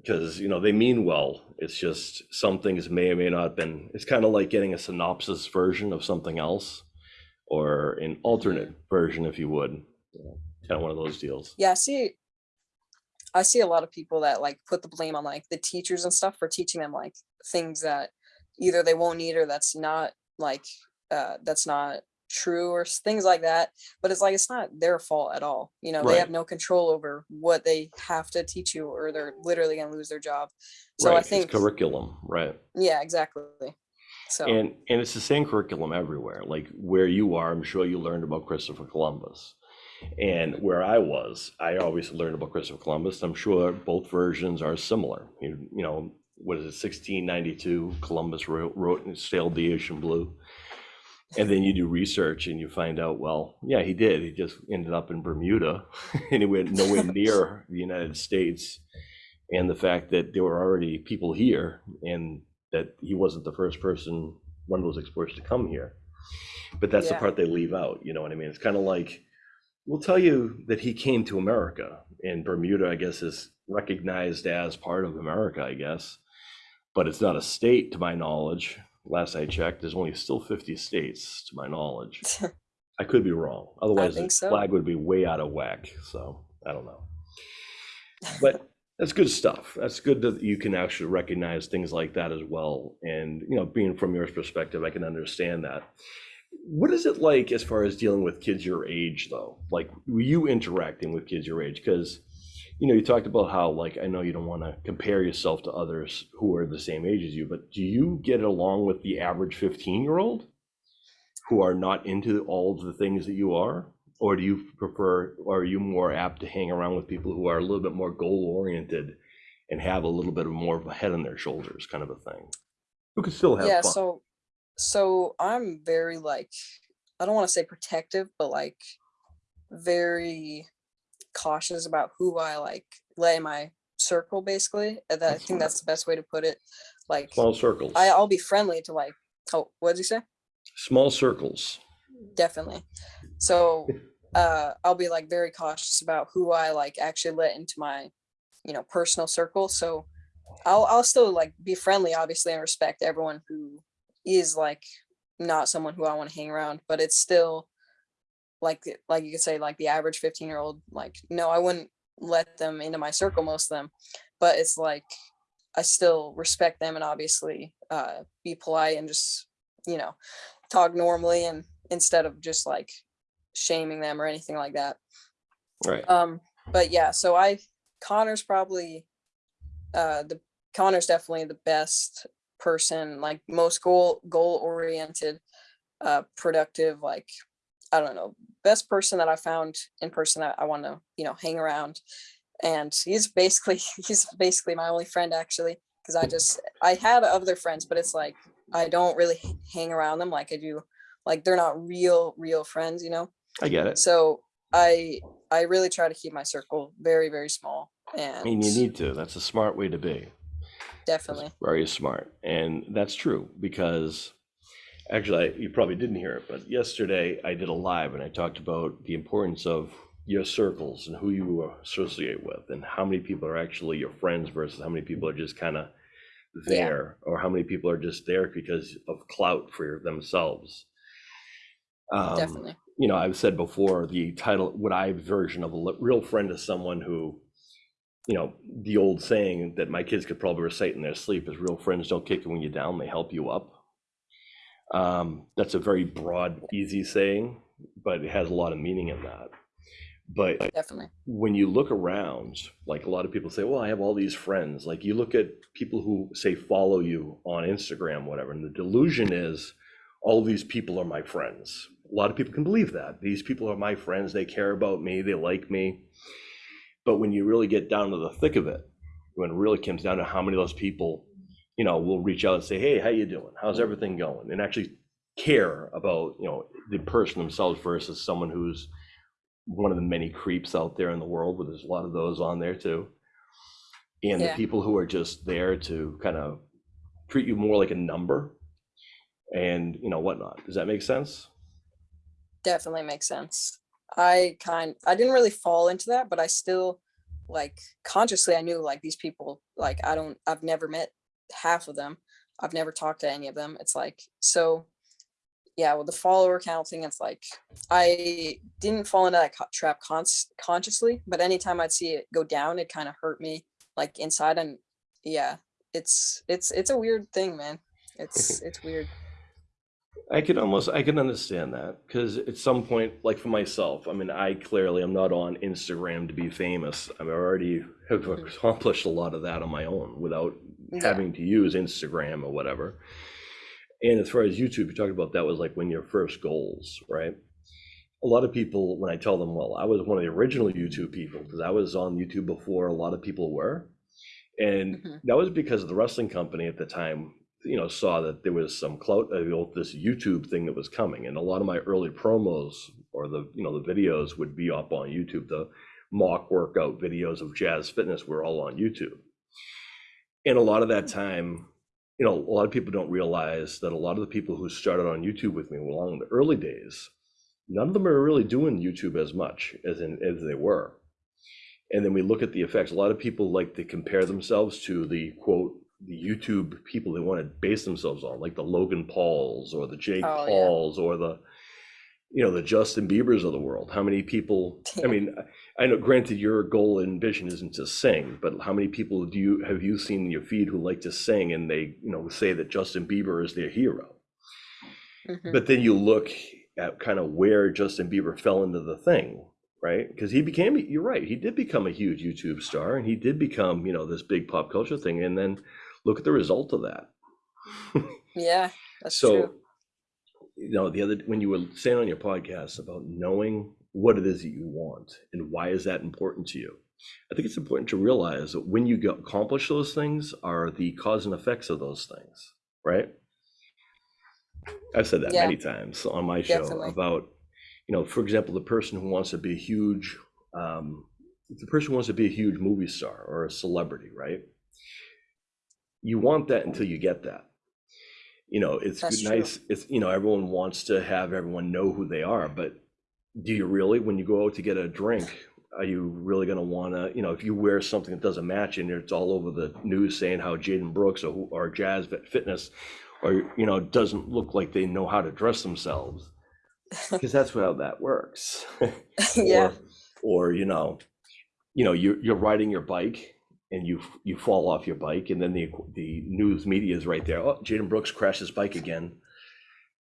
A: because you know they mean well it's just some things may or may not have been it's kind of like getting a synopsis version of something else or an alternate version if you would kind of one of those deals
B: Yeah, I see. I see a lot of people that like put the blame on like the teachers and stuff for teaching them like things that either they won't need or that's not like uh that's not true or things like that. But it's like it's not their fault at all. You know, they have no control over what they have to teach you or they're literally gonna lose their job. So
A: right
B: I
A: it's
B: think
A: curriculum right
B: yeah, exactly. So
A: And and it's the same curriculum everywhere. Like where you are, I'm sure you learned about Christopher Columbus. And where I was, I always learned about Christopher Columbus. I'm sure both versions are similar. You, you know, what is it, 1692? Columbus wrote, wrote and sailed the ocean blue. And then you do research and you find out, well, yeah, he did. He just ended up in Bermuda and he went nowhere near the United States. And the fact that there were already people here and that he wasn't the first person, one of those explorers to come here. But that's the part they leave out, you know what I mean? It's kind of like, we'll tell you that he came to America and Bermuda, I guess, is recognized as part of America, I guess. But it's not a state to my knowledge. Last I checked, there's only still 50 states to my knowledge. I could be wrong. Otherwise, the
B: so.
A: flag would be way out of whack. So I don't know. But that's good stuff. That's good that you can actually recognize things like that as well. And you know, being from your perspective, I can understand that. What is it like as far as dealing with kids your age, though? Like, were you interacting with kids your age? Because you know, you talked about how, like, I know you don't want to compare yourself to others who are the same age as you, but do you get along with the average 15 year old who are not into all of the things that you are? Or do you prefer, or are you more apt to hang around with people who are a little bit more goal oriented and have a little bit of more of a head on their shoulders kind of a thing? Who can still have
B: yeah,
A: fun?
B: so so I'm very like I don't want to say protective, but like very cautious about who I like let in my circle basically. That, I think that's the best way to put it. Like
A: Small circles.
B: I, I'll be friendly to like oh what did you say?
A: Small circles.
B: Definitely. So uh I'll be like very cautious about who I like actually let into my, you know, personal circle. So I'll I'll still like be friendly, obviously, and respect everyone who is like not someone who I want to hang around, but it's still like like you could say like the average 15 year old, like, no, I wouldn't let them into my circle, most of them. But it's like I still respect them and obviously uh be polite and just, you know, talk normally and instead of just like shaming them or anything like that.
A: Right.
B: Um, but yeah, so I Connor's probably uh the Connor's definitely the best person, like most goal goal oriented, uh productive, like I don't know, best person that I found in person that I want to, you know, hang around. And he's basically he's basically my only friend actually, because I just I had other friends, but it's like I don't really hang around them like I do, like they're not real, real friends, you know
A: I get it.
B: so i i really try to keep my circle very very small
A: I mean, you need to. That's a smart way to be. That's
B: definitely
A: very smart. And that's true because actually, I, you probably didn't hear it, but yesterday I did a live and I talked about the importance of your circles and who you associate with and how many people are actually your friends versus how many people are just kind of
B: Yeah.
A: there or how many people are just there because of clout for themselves. Um,
B: definitely
A: you know, I've said before, the title, what I version of a li- real friend is someone who, you know, the old saying that my kids could probably recite in their sleep is real friends don't kick you when you're down, they help you up. Um, that's a very broad, easy saying, but it has a lot of meaning in that. But
B: definitely
A: when you look around, like a lot of people say, well, I have all these friends. Like you look at people who say follow you on Instagram, whatever, and the delusion is all these people are my friends. A lot of people can believe that. These people are my friends. They care about me. They like me. But when you really get down to the thick of it, when it really comes down to how many of those people, you know, we'll reach out and say, hey, how you doing? How's everything going? And actually care about, you know, the person themselves versus someone who's one of the many creeps out there in the world, but there's a lot of those on there too. And the people who are just there to kind of treat you more like a number and, you know, whatnot. Does that make sense?
B: definitely makes sense i kind i didn't really fall into that but i still like consciously i knew like these people like i don't i've never met half of them i've never talked to any of them it's like so yeah with the follower count thing it's like i didn't fall into that trap cons- consciously but anytime i'd see it go down it kind of hurt me like inside and yeah it's it's it's a weird thing man. It's it's weird
A: I can almost I can understand that because at some point, like for myself, I mean, I clearly am not on Instagram to be famous. I already have accomplished a lot of that on my own without
B: Yeah.
A: having to use Instagram or whatever. And as far as YouTube, you talked about that was like when your first goals, right? A lot of people, when I tell them, well, I was one of the original YouTube people because I was on YouTube before a lot of people were. And
B: Mhm.
A: that was because of the wrestling company at the time, you know, saw that there was some clout, uh, this YouTube thing that was coming. And a lot of my early promos or the, you know, the videos would be up on YouTube. The mock workout videos of Jazz Fitness were all on YouTube. And a lot of that time, you know, a lot of people don't realize that a lot of the people who started on YouTube with me along the early days, none of them are really doing YouTube as much as in, as they were. And then we look at the effects. A lot of people like to compare themselves to the quote the YouTube people they want to base themselves on, like the Logan Pauls or the Jake
B: Oh, yeah.
A: Pauls or the you know the Justin Biebers of the world. How many people? I mean, I know. Granted, your goal and vision isn't to sing, but how many people do you have you seen in your feed who like to sing and they you know say that Justin Bieber is their hero?
B: Mhm.
A: But then you look at kind of where Justin Bieber fell into the thing, right? Because he became, you're right, he did become a huge YouTube star and he did become, you know, this big pop culture thing. And then look at the result of that.
B: Yeah, that's
A: so,
B: true.
A: you know, the other, when you were saying on your podcast about knowing what it is that you want and why is that important to you? I think it's important to realize that when you accomplish those things are the cause and effects of those things, right? I've said that
B: Yeah.
A: many times on my show
B: Definitely.
A: about, you know, for example, the person who wants to be a huge, um, the person who wants to be a huge movie star or a celebrity, right? You want that until you get that. You know, it's
B: That's
A: good-
B: true.
A: nice. It's you know, everyone wants to have everyone know who they are, but do you really? When you go out to get a drink, are you really going to want to? You know, if you wear something that doesn't match and it's all over the news saying how Jaden Brooks or who- or Jazz Fitness, or you know, doesn't look like they know how to dress themselves, because that's how that works.
B: yeah,
A: or, or you know, you know, you're you're riding your bike and you you fall off your bike, and then the the news media is right there. Oh, Jaden Brooks crashed his bike again.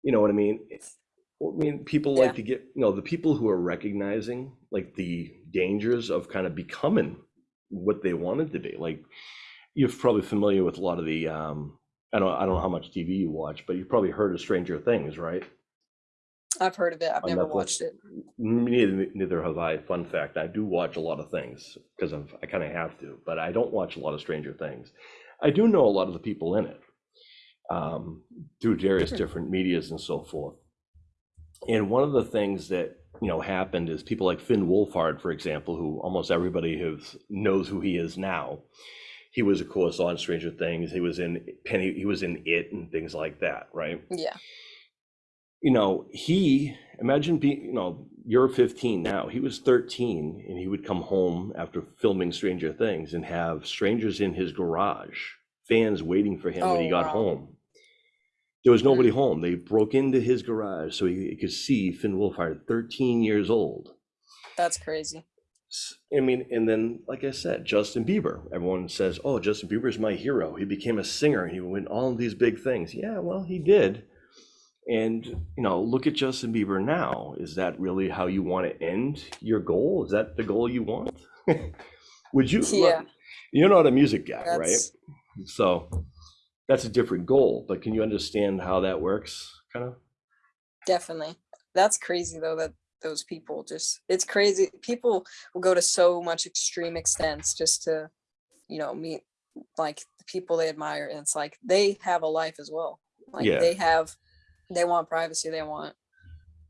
A: You know what I mean? I mean, people
B: Yeah.
A: like to get you know the people who are recognizing like the dangers of kind of becoming what they wanted to be. Like you're probably familiar with a lot of the um, I don't I don't know how much TV you watch, but you've probably heard of Stranger Things, right?
B: I've heard of it. I've
A: on
B: never
A: Netflix.
B: watched it.
A: Neither, neither have I. Fun fact: I do watch a lot of things because I kind of have to, but I don't watch a lot of Stranger Things. I do know a lot of the people in it um, through various
B: Hmm.
A: different medias and so forth. And one of the things that you know happened is people like Finn Wolfhard, for example, who almost everybody has knows who he is now. He was, of course, on Stranger Things. He was in Penny. He was in It and things like that, right?
B: Yeah,
A: you know, he imagine being, you know, you're 15 now. He was 13 and he would come home after filming Stranger Things and have strangers in his garage, fans waiting for him when he
B: Oh,
A: got
B: wow.
A: home. There was nobody hmm. home. They broke into his garage so he, he could see Finn Wolfhard, 13 years old.
B: that's crazy.
A: I mean, and then, like I said, Justin Bieber. Everyone says, "Oh, Justin Bieber's my hero. He became a singer. He went all these big things." Yeah, well, he did. And you know, look at Justin Bieber now. Is that really how you want to end your goal? Is that the goal you want? Would you? look,
B: Yeah.
A: You're not a music guy, right? So that's a different goal. But can you understand how that works? Kind of.
B: definitely. That's crazy though that those people just it's crazy. People will go to so much extreme extents just to, you know, meet like the people they admire. And it's like they have a life as well. Like
A: Yeah.
B: they have they want privacy, they want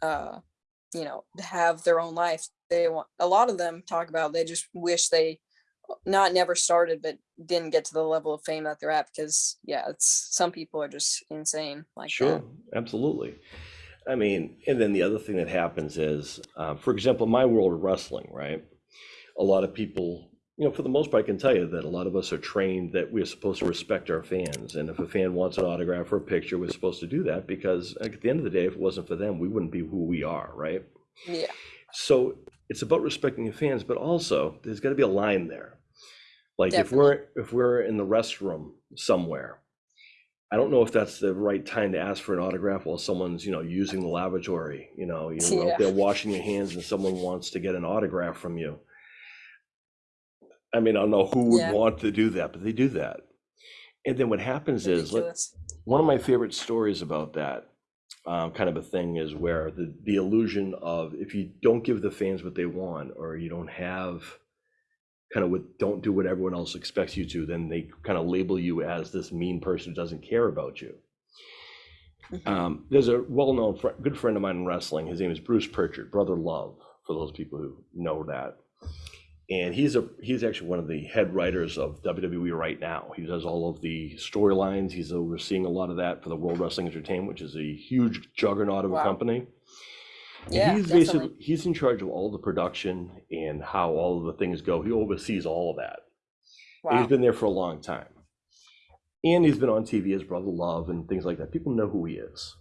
B: uh you know, to have their own life. They want a lot of them talk about they just wish they not never started but didn't get to the level of fame that they're at because yeah, it's some people are just insane like
A: Sure,
B: that.
A: absolutely. I mean, and then the other thing that happens is, uh, for example, my world of wrestling, right? A lot of people, you know, for the most part, I can tell you that a lot of us are trained that we're supposed to respect our fans. And if a fan wants an autograph or a picture, we're supposed to do that because at the end of the day, if it wasn't for them, we wouldn't be who we are, right?
B: Yeah.
A: So it's about respecting your fans, but also there's got to be a line there. Like if we're if we're in the restroom somewhere, I don't know if that's the right time to ask for an autograph while someone's you know using the lavatory. You know, you're
B: Yeah.
A: out there washing your hands and someone wants to get an autograph from you. I mean, I don't know who would
B: Yeah.
A: want to do that, but they do that. And then what happons is, let,
B: Ridiculous.
A: one of my favorite stories about that um, kind of a thing is where the, the illusion of if you don't give the fans what they want or you don't have kind of what don't do what everyone else expects you to, then they kind of label you as this mean person who doesn't care about you.
B: Mhm.
A: Um, there's a well-known fr- good friend of mine in wrestling. His name is Bruce Pritchard, Brother Love, for those people who know that. And he's a he's actually one of the head writers of WWE right now. He does all of the storylines. He's overseeing a lot of that for the World Wrestling Entertainment, which is a huge juggernaut of a
B: Wow.
A: company. And
B: Yeah,
A: he's
B: definitely.
A: basically he's in charge of all the production and how all of the things go. He oversees all of that. And He's
B: Wow.
A: been there for a long time. And he's been on TV as Brother Love and things like that. People know who he is.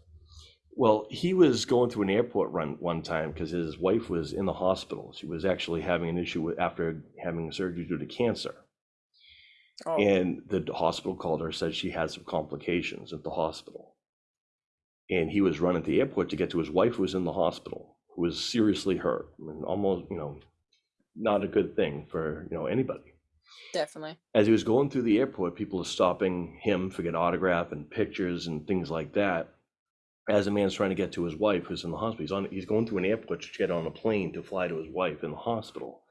A: Well, he was going through an airport run one time because his wife was in the hospital. She was actually having an issue with after having surgery due to cancer.
B: Oh,
A: And the hospital called her, said she had some complications at the hospital. And he was running to the airport to get to his wife who was in the hospital, who was seriously hurt and almost, you know, not a good thing for, you know, anybody
B: definitely.
A: as he was going through the airport, people are stopping him for get autograph and pictures and things like that. As a man's trying to get to his wife who's in the hospital, he's on he's going through an airport to get on a plane to fly to his wife in the hospital.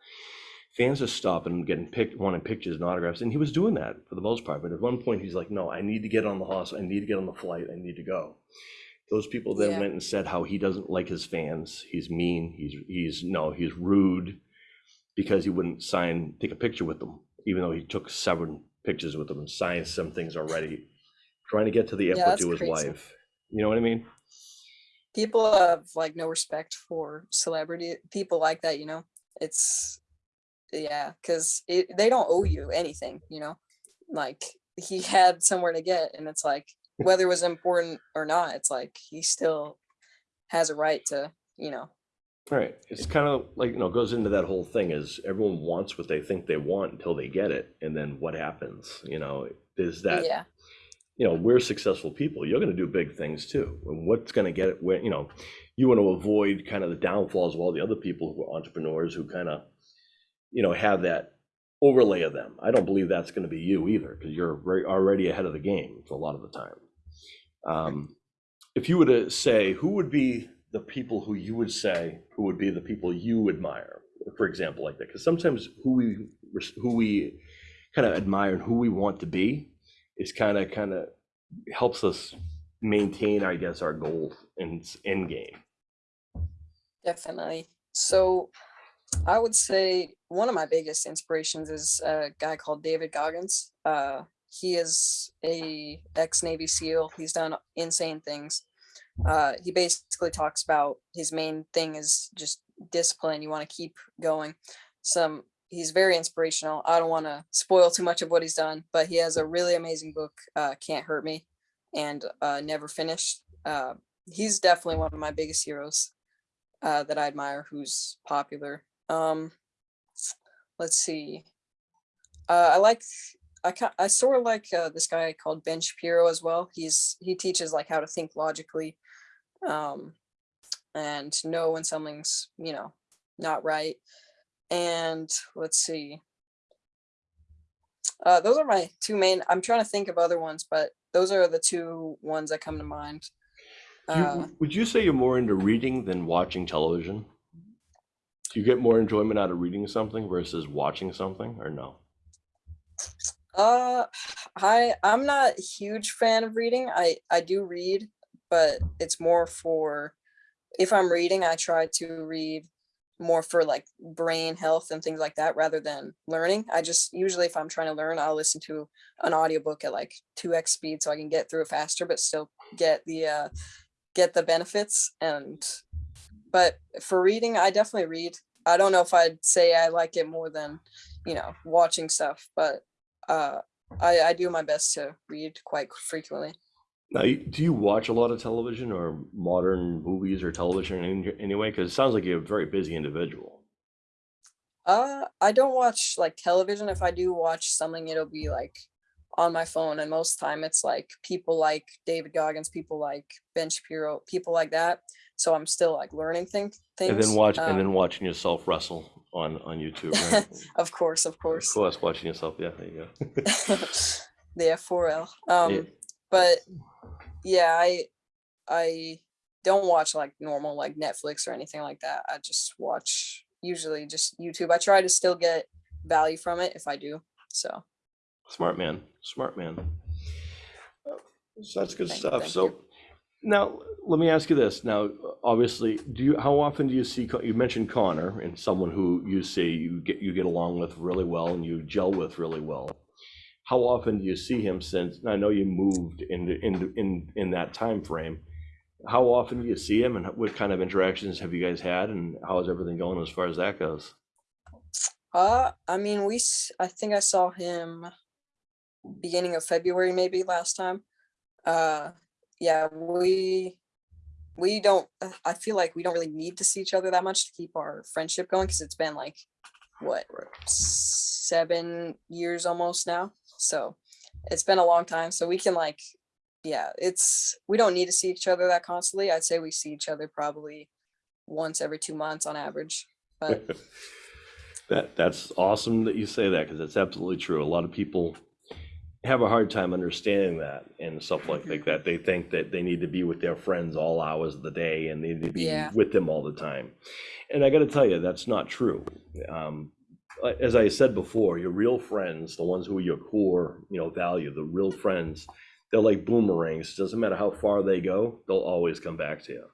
A: Fans are stopping and getting picked, wanting pictures and autographs, and he was doing that for the most part. But at one point, he's like, "No, I need to get on the hospital. I need to get on the flight. I need to go." Those people then
B: Yeah.
A: went and said how he doesn't like his fans. He's mean. He's he's no, he's rude because he wouldn't sign, take a picture with them, even though he took seven pictures with them and signed some things already, trying to get to the airport
B: that's
A: to his
B: crazy.
A: wife. You know what I mean?
B: People have like no respect for celebrity people like that, you know. It's yeah, because they don't owe you anything, you know. Like he had somewhere to get, and it's like whether it was important or not, it's like he still has a right to, you know.
A: Right. It's kind of like, you know, goes into that whole thing is everyone wants what they think they want until they get it. And then what happens? You know, is that,
B: yeah,
A: you know, we're successful people. You're going to do big things too. And what's going to get it where, you know, you want to avoid kind of the downfalls of all the other people who are entrepreneurs who kind of, you know, have that overlay of them. I don't believe that's going to be you either because you're already ahead of the game for a lot of the time. Um, if you were to say who would be the people who you would say who would be the people you admire, for example, like that, because sometimes who we who we kind of admire and who we want to be is kind of kind of helps us maintain, I guess, our goal in end game.
B: definitely. So I would say one of my biggest inspirations is a guy called David Goggins. Uh, he is a ex Navy SEAL. He's done insane things. Uh, he basically talks about his main thing is just discipline. You want to keep going. Some he's very inspirational. I don't want to spoil too much of what he's done, but he has a really amazing book, uh, "Can't Hurt Me," and uh, "Never Finished." Uh, he's definitely one of my biggest heroes uh, that I admire. Who's popular? Um, let's see. Uh, I like. I I sort of like uh, this guy called Ben Shapiro as well. He's he teaches like how to think logically, um, and know when something's you know not right. And let's see. Uh, those are my two main. I'm trying to think of other ones, but those are the two ones that come to mind.
A: Do you-
B: Uh,
A: would you say you're more into reading than watching television? Do you get more enjoyment out of reading something versus watching something, or no?
B: Uh, I I'm not a huge fan of reading. I I do read, but it's more for if I'm reading, I try to read more for like brain health and things like that rather than learning. I just usually if I'm trying to learn, I'll listen to an audiobook at like 2x speed so I can get through it faster but still get the uh get the benefits and but for reading, I definitely read. I don't know if I'd say I like it more than, you know, watching stuff, but uh I, I do my best to read quite frequently.
A: Now, do you watch a lot of television or modern movies or television in anyway? Because it sounds like you're a very busy individual.
B: Uh, I don't watch like television. If I do watch something, it'll be like on my phone, and most time it's like people like David Goggins, people like Ben Shapiro, people like that. So I'm still like learning thing, things.
A: And then watch and
B: um,
A: then watching yourself wrestle on on YouTube. Right?
B: of course, of course.
A: of
B: course.
A: course, watching yourself. Yeah, there you go.
B: the F4L. Um,
A: Yeah.
B: but yeah, I I don't watch like normal like Netflix or anything like that. I just watch usually just YouTube. I try to still get value from it if I do. So
A: Smart man, smart man. Uh, So that's good
B: Thank-
A: stuff.
B: thank
A: So
B: you.
A: now, let me ask you this. Now, obviously, do you, how often do you see, you mentioned Connor and someone who you say you get, you get along with really well and you gel with really well. How often do you see him since, I know you moved in, in, in, in that time frame. How often do you see him and what kind of interactions have you guys had and how is everything going as far as that goes?
B: uh I mean we I think I saw him beginning of February maybe last time. Uh yeah, we we don't I feel like we don't really need to see each other that much to keep our friendship going because it's been like what
A: Right.
B: seven years almost now. So it's been a long time. So we can like yeah, it's we don't need to see each other that constantly. I'd say we see each other probably once every two months on average. But
A: That, that's awesome that you say that, because that's absolutely true. A lot of people have a hard time understanding that and stuff like, like that. They think that they need to be with their friends all hours of the day and they need to be
B: Yeah.
A: with them all the time. And I gotta tell you, that's not true. Um, As I said before, your real friends, the ones who are your core, you know, value, the real friends, they're like boomerangs. It Doesn't matter how far they go, they'll always come back to you.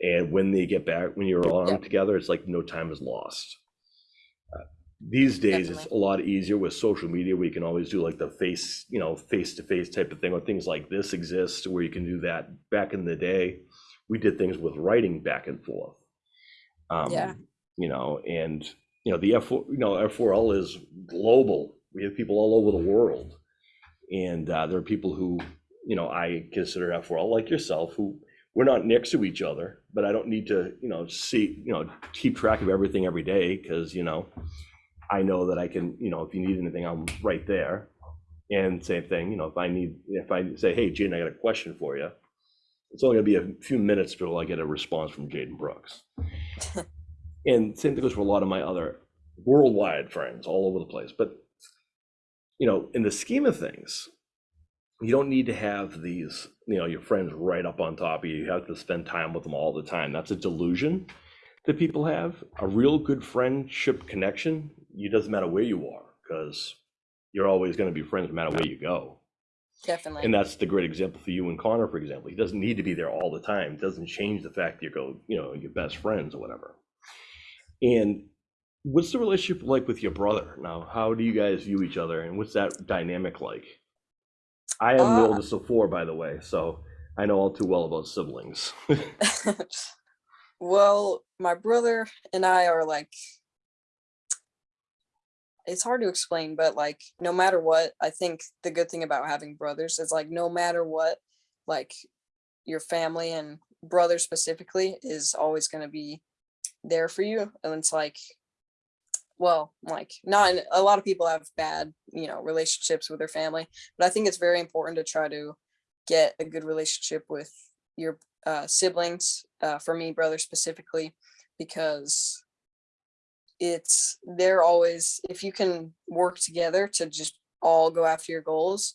A: And when they get back, when you're all
B: Yep.
A: together, it's like no time is lost. Uh, These days, it's a lot easier with social media. We can always do like the face, you know, face-to-face type of thing, or things like this exist where you can do that. Back in the day, we did things with writing back and forth.
B: Yeah.
A: Um, You know, and, you know, the F, you know, F4L is global. We have people all over the world. And uh, there are people who, you know, I consider F4L like yourself, who we're not next to each other, but I don't need to, you know, see, you know, keep track of everything every day because, you know, I know that I can, you know, if you need anything, I'm right there. And same thing, you know, if I need, if I say, hey, Jaden, I got a question for you, it's only gonna be a few minutes before I get a response from Jaden Brooks. And same thing goes for a lot of my other worldwide friends all over the place. But, you know, in the scheme of things, you don't need to have these, you know, your friends right up on top of you. You have to spend time with them all the time. That's a delusion that people have. A real good friendship connection, it doesn't matter where you are, because you're always going to be friends no matter where you go.
B: definitely.
A: And that's the great example for you and Connor, for example. He doesn't need to be there all the time. It doesn't change the fact that you go, you know, your best friends or whatever. And what's the relationship like with your brother now? How do you guys view each other, and what's that dynamic like? I am the
B: Uh,
A: oldest of four, by the way, so I know all too well about siblings.
B: well, my brother and I are like it's hard to explain, but like no matter what, I think the good thing about having brothers is like no matter what, like your family and brother specifically is always going to be there for you. And it's like, well, like not a lot of people have bad, you know, relationships with their family, but I think it's very important to try to get a good relationship with your uh, siblings, uh, for me, brother specifically, because it's they're always if you can work together to just all go after your goals,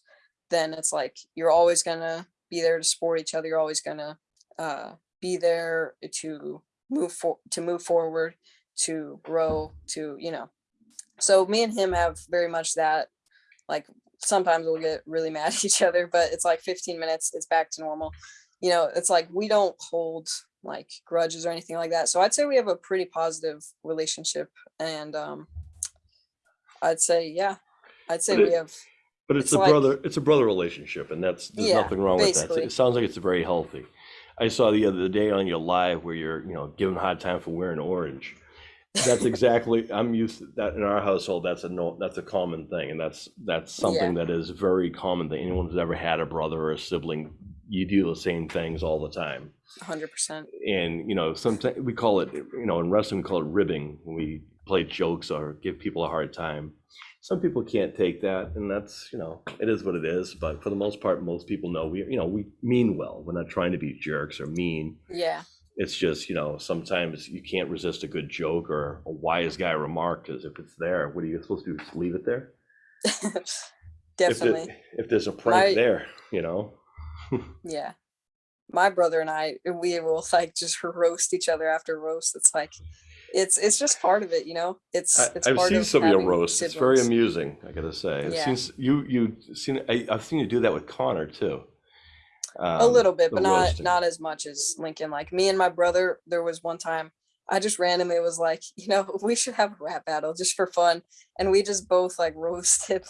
B: then it's like you're always gonna be there to support each other. You're always gonna uh, be there to move for to move forward, to grow, to you know. So me and him have very much that. Like sometimes we'll get really mad at each other, but it's like 15 minutes, it's back to normal. You know, it's like we don't hold like grudges or anything like that. So I'd say we have a pretty positive relationship and um I'd say yeah. I'd say
A: But
B: we have
A: But it's,
B: It's
A: a
B: like-
A: brother, it's a brother relationship, and that's there's
B: Yeah,
A: nothing wrong with that. It sounds like it's very healthy. I saw the other day on your live where you're, you know, giving a hard time for wearing orange. That's exactly. I'm used to that in our household. That's a no. That's a common thing, and that's that's something that is very common. That anyone who's ever had a brother or a sibling, you do the same things all the time.
B: 100%.
A: and you know sometimes we call it you know in wrestling we call it ribbing when we play jokes or give people a hard time some people can't take that and that's you know it is what it is but for the most part most people know we you know we mean well we're not trying to be jerks or mean
B: Yeah.
A: it's just you know sometimes you can't resist a good joke or a wise guy remark because if it's there what are you supposed to do just leave it there if,
B: Definitely.
A: if there's a prank
B: My-
A: there you know
B: Yeah. My brother and I, we will like just roast each other after roast. It's like, it's it's just part of it, you know. It's
A: I,
B: it's
A: I've
B: part
A: seen
B: of
A: some of your roasts. It's very amusing, I gotta say. I've
B: Yeah.
A: seen you you seen I, I've seen you do that with Connor too.
B: a
A: Um,
B: little bit, but not
A: roasting.
B: not as much as Lincoln. Like me and my brother, there was one time I just randomly was like, you know, we should have a rap battle just for fun, and we just both like roasted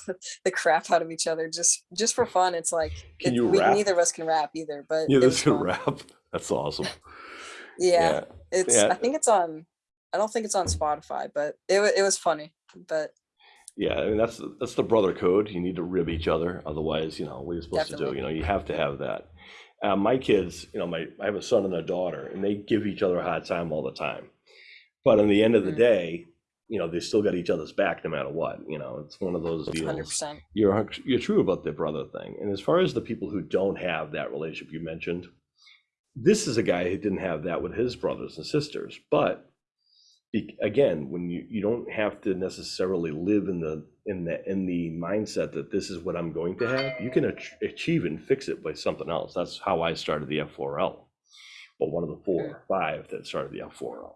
B: the crap out of each other just just for fun. It's like
A: Can
B: it-
A: you
B: we,
A: rap?
B: neither of us can rap either, but
A: Yeah,
B: it was
A: this rap. That's awesome.
B: Yeah, it's
A: yeah.
B: I think it's on. I don't think it's on Spotify, but it it was funny. But
A: Yeah, I mean that's that's the brother code. You need to rib each other, otherwise, you know, what are you supposed to do? You know, you have to have that. Uh, my kids, you know, my I have a son and a daughter, and they give each other a hard time all the time. But in the end of the
B: Mm.
A: day, you know, they still got each other's back no matter what. You know, it's one of those deals.
B: percent.
A: You're you're true about the brother thing. And as far as the people who don't have that relationship you mentioned, this is a guy who didn't have that with his brothers and sisters. But again, when you you don't have to necessarily live in the in the in the mindset that this is what I'm going to have, you can ach- achieve and fix it by something else. That's how I started the F4L. Well, one of the four or five that started the F4L.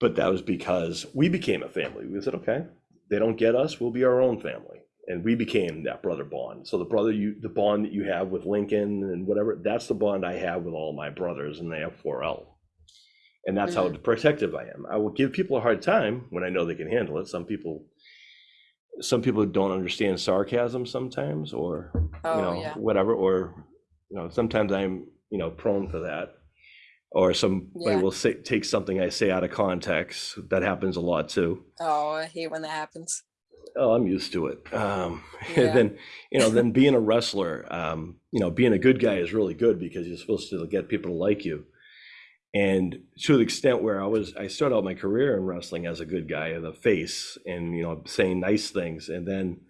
A: But that was because we became a family. We said, okay, they don't get us, we'll be our own family. And we became that brother bond. So the brother you the bond that you have with Lincoln and whatever, that's the bond I have with all my brothers in the F4L. And that's how protective I am. I will give people a hard time when I know they can handle it. Some people some people don't understand sarcasm sometimes or you
B: Oh
A: know
B: yeah,
A: whatever or you know sometimes i'm you know prone for that or somebody
B: Yeah.
A: will say take something i say out of context that happens a lot too
B: oh I hate when that happens.
A: oh i'm used to it um
B: Yeah.
A: and then you know then being a wrestler um you know being a good guy is really good because you're supposed to get people to like you and to the extent where i was i started out my career in wrestling as a good guy the face and you know saying nice things. And then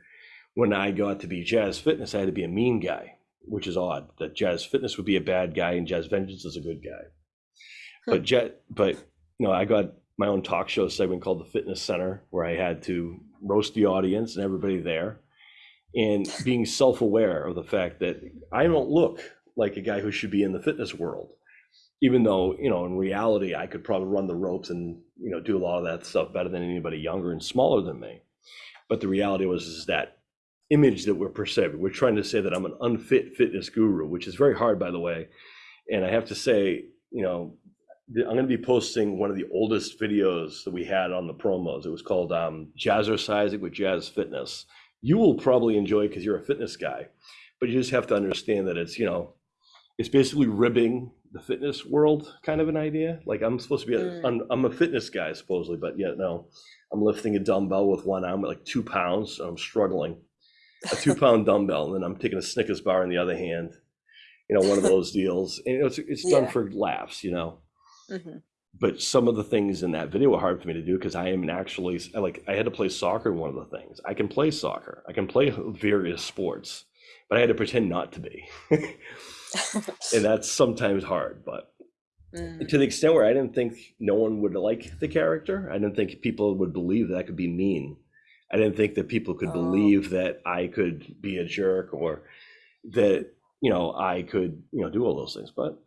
A: when i got to be jazz fitness i had to be a mean guy which is odd that jazz fitness would be a bad guy and jazz vengeance is a good guy. But jet but you know i got my own talk show segment called the fitness center where i had to roast the audience and everybody there. And being self-aware of the fact that i don't look like a guy who should be in the fitness world even though you know in reality i could probably run the ropes and you know do a lot of that stuff better than anybody younger and smaller than me. But the reality was is that image that we're perceiving we're trying to say that i'm an unfit fitness guru which is very hard by the way. And i have to say you know i'm going to be posting one of the oldest videos that we had on the promos. It was called um, jazzercising with jazz fitness. You will probably enjoy because you're a fitness guy but you just have to understand that it's you know it's basically ribbing the fitness world kind of an idea? Like i'm supposed to be a,
B: Mm.
A: I'm, I'm a fitness guy supposedly but yet no. I'm lifting a dumbbell with one arm at like two pounds and i'm struggling. A two pound dumbbell and then i'm taking a snickers bar in the other hand you know one of those deals. And you know, it's, it's done
B: Yeah.
A: for laughs you know?
B: Hmm
A: but some of the things in that video were hard for me to do because I am actually like I had to play soccer. One of the things. I can play soccer, I can play various sports, but I had to pretend not to be, and that's sometimes hard. But
B: Mm,
A: to the extent where I didn't think no one would like the character, I didn't think people would believe that I could be mean. I didn't think that people could
B: Oh.
A: believe that I could be a jerk or that you know I could you know do all those things. But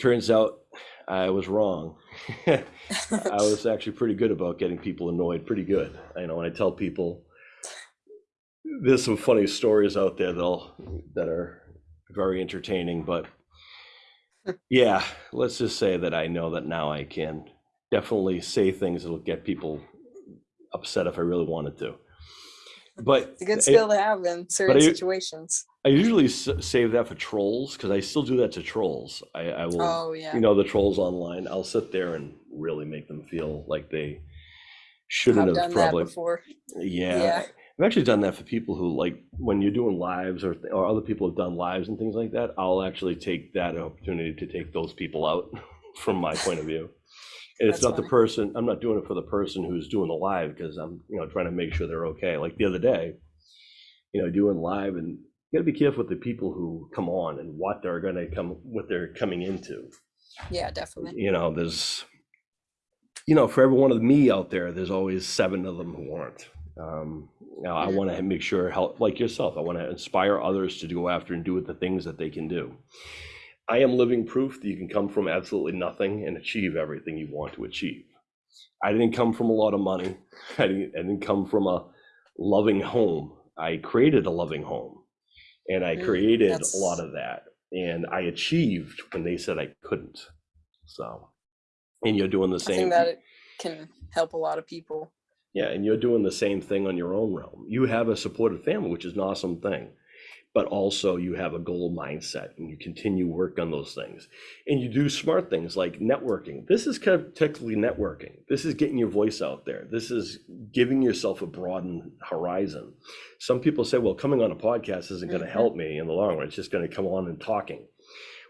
A: turns out I was wrong. I was actually pretty good about getting people annoyed. Pretty good. You know when I tell people there's some funny stories out there that'll that are very entertaining, but yeah, let's just say that I know that now I can definitely say things that'll get people upset if I really wanted to. But
B: it's a good
A: I-
B: skill to have in certain
A: I-
B: situations.
A: I usually s- save that for trolls because I still do that to trolls. I, I will
B: Oh yeah.
A: you know the trolls online i'll sit there and really make them feel like they shouldn't have
B: done
A: probably yeah,
B: Yeah.
A: I've actually done that for people who like when you're doing lives or, or other people have done lives and things like that i'll actually take that opportunity to take those people out from my point of view. And it's
B: That's
A: not the person i'm not doing it for the person who's doing the live because i'm you know trying to make sure they're okay. Like the other day you know doing live and you got to be careful with the people who come on and what they're going to come what they're coming into.
B: Yeah, definitely.
A: you know there's you know for every one of me out there there's always seven of them who aren't Um, now I want to make sure help like yourself. I want to inspire others to go after and do the things that they can do. I am living proof that you can come from absolutely nothing and achieve everything you want to achieve. I didn't come from a lot of money. I didn't, I didn't come from a loving home. I created a loving home and I
B: Mm,
A: created a lot of that and I achieved when they said I couldn't. So, and you're doing the
B: I
A: same.
B: think that it can help a lot of people.
A: Yeah, and you're doing the same thing on your own realm. You have a supportive family, which is an awesome thing. But also you have a goal mindset and you continue work on those things. And you do smart things like networking. This is kind of technically networking. This is getting your voice out there. This is giving yourself a broadened horizon. Some people say, well, coming on a podcast isn't going to
B: Mhm.
A: help me in the long run. It's just going to come on and talking.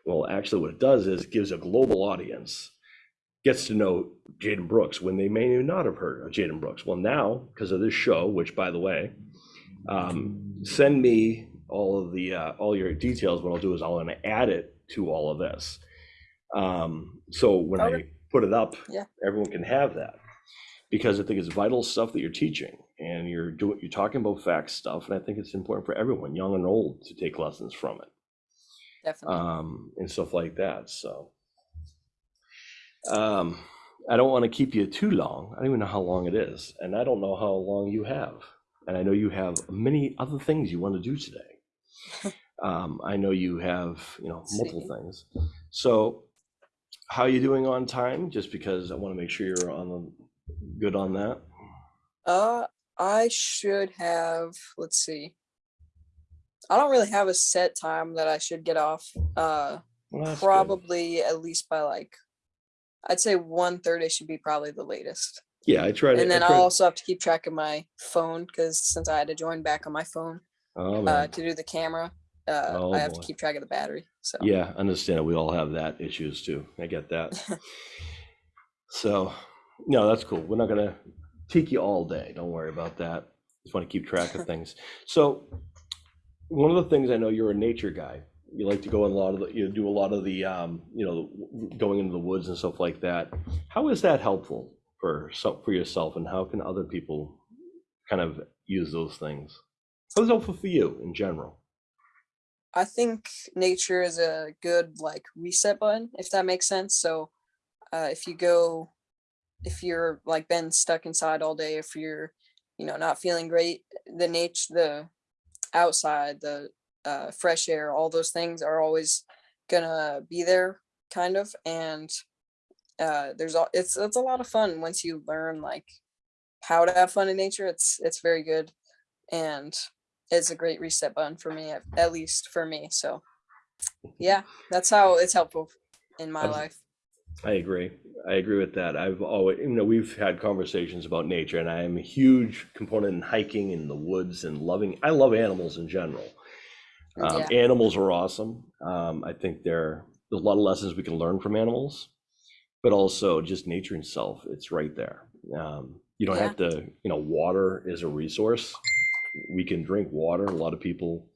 A: Well, actually, what it does is it gives a global audience gets to know Jaden Brooks when they may not have heard of Jaden Brooks. Well, now because of this show, which by the way, um, send me all of the uh, all your details. What I'll do is I'll gonna add it to all of this. Um, so when I put it up,
B: Yeah.
A: everyone can have that because I think it's vital stuff that you're teaching and you're doing you're talking about facts stuff, and I think it's important for everyone, young and old, to take lessons from it
B: Definitely.
A: um, and stuff like that. So, um, I don't want to keep you too long. I don't even know how long it is, and I don't know how long you have. And I know you have many other things you want to do today. um, I know you have, you know, multiple things. So, how are you doing on time? Just because I want to make sure you're on the good on that.
B: Uh, I should have, let's see. I don't really have a set time that I should get off. Uh,
A: Well, that's good.
B: probably at least by like, I'd say 1.30 should be probably the latest.
A: Yeah, I try to.
B: And then
A: I
B: I'll also have to keep track of my phone because since I had to join back on my phone
A: Oh,
B: uh, to do the camera, uh,
A: Oh,
B: I have
A: boy.
B: to keep track of the battery. So
A: Yeah, understand. We all have that issues too. I get that. So, no, that's cool. We're not gonna take you all day. Don't worry about that. Just want to keep track of things. So, one of the things I know you're a nature guy. You like to go in a lot of the, you do a lot of the, um, you know, going into the woods and stuff like that. How is that helpful for for yourself and how can other people kind of use those things? How's it helpful for you in general?
B: I think nature is a good like reset button, if that makes sense. So uh, if you go, if you're like been stuck inside all day, if you're, you know, not feeling great, the nature, the outside, the uh, fresh air, all those things are always gonna be there, kind of. And uh, there's all it's it's a lot of fun once you learn like how to have fun in nature. It's it's very good, and it's a great reset button for me, at, at least for me. So yeah, that's how it's helpful in my
A: Abs-
B: life.
A: I agree. I agree with that. I've always, you know, we've had conversations about nature, and I am a huge component in hiking in the woods and loving. I love animals in general. Um,
B: Yeah.
A: Animals are awesome. Um, I think there there's a lot of lessons we can learn from animals, but also just nature itself. It's right there. Um, you don't
B: Yeah.
A: have to. You know, water is a resource. We can drink water. A lot of people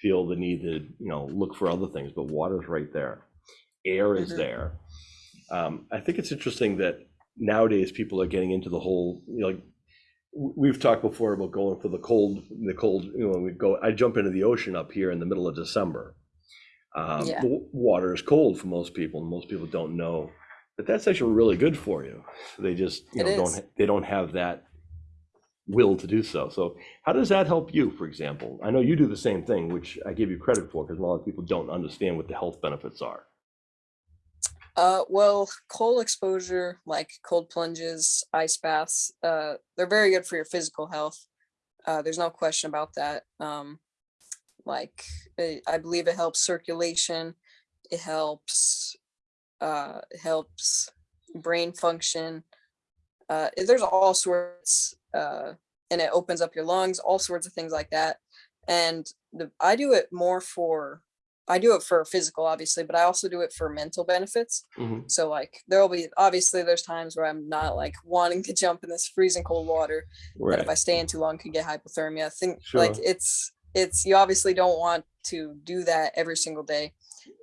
A: feel the need to, you know, look for other things, but water's right there. Air is
B: Mhm.
A: there. Um, I think it's interesting that nowadays people are getting into the whole, you know, like we've talked before about going for the cold, the cold, you know, we go, I jump into the ocean up here in the middle of December. Um,
B: Yeah.
A: water is cold for most people and most people don't know, that that's actually really good for you. They just, you know, don't, they don't have that will to do so. So how does that help you, for example? I know you do the same thing, which I give you credit for because a lot of people don't understand what the health benefits are.
B: Uh, well, cold exposure, like cold plunges, ice baths, uh, they're very good for your physical health. Uh, there's no question about that. Um, like, it, I believe it helps circulation. It helps, uh, helps brain function. Uh, there's all sorts, uh, and it opens up your lungs, all sorts of things like that. And the, I do it more for, I do it for physical, obviously, but I also do it for mental benefits.
A: Mhm.
B: So like there will be obviously there's times where I'm not like wanting to jump in this freezing cold water. But if I stay in too long could get hypothermia. I think like it's it's you obviously don't want to do that every single day.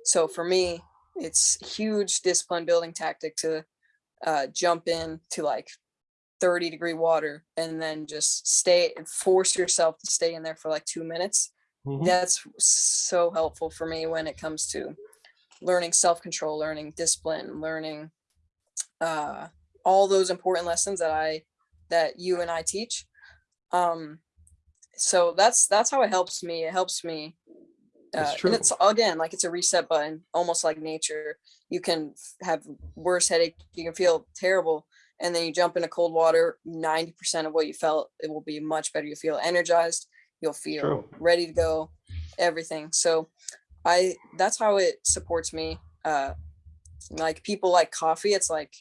B: So for me, it's huge discipline building tactic to uh jump in to like 30 degree water and then just stay and force yourself to stay in there for like two minutes
A: Mhm.
B: that's so helpful for me when it comes to learning self-control learning discipline learning uh all those important lessons that i that you and i teach. Um so that's that's how it helps me. It helps me uh, and it's again like it's a reset button almost like nature. You can have worse headache you can feel terrible and then you jump into cold water 90% of what you felt it will be much better. You feel energized you'll feel
A: True.
B: ready to go everything. So i that's how it supports me uh like people like coffee it's like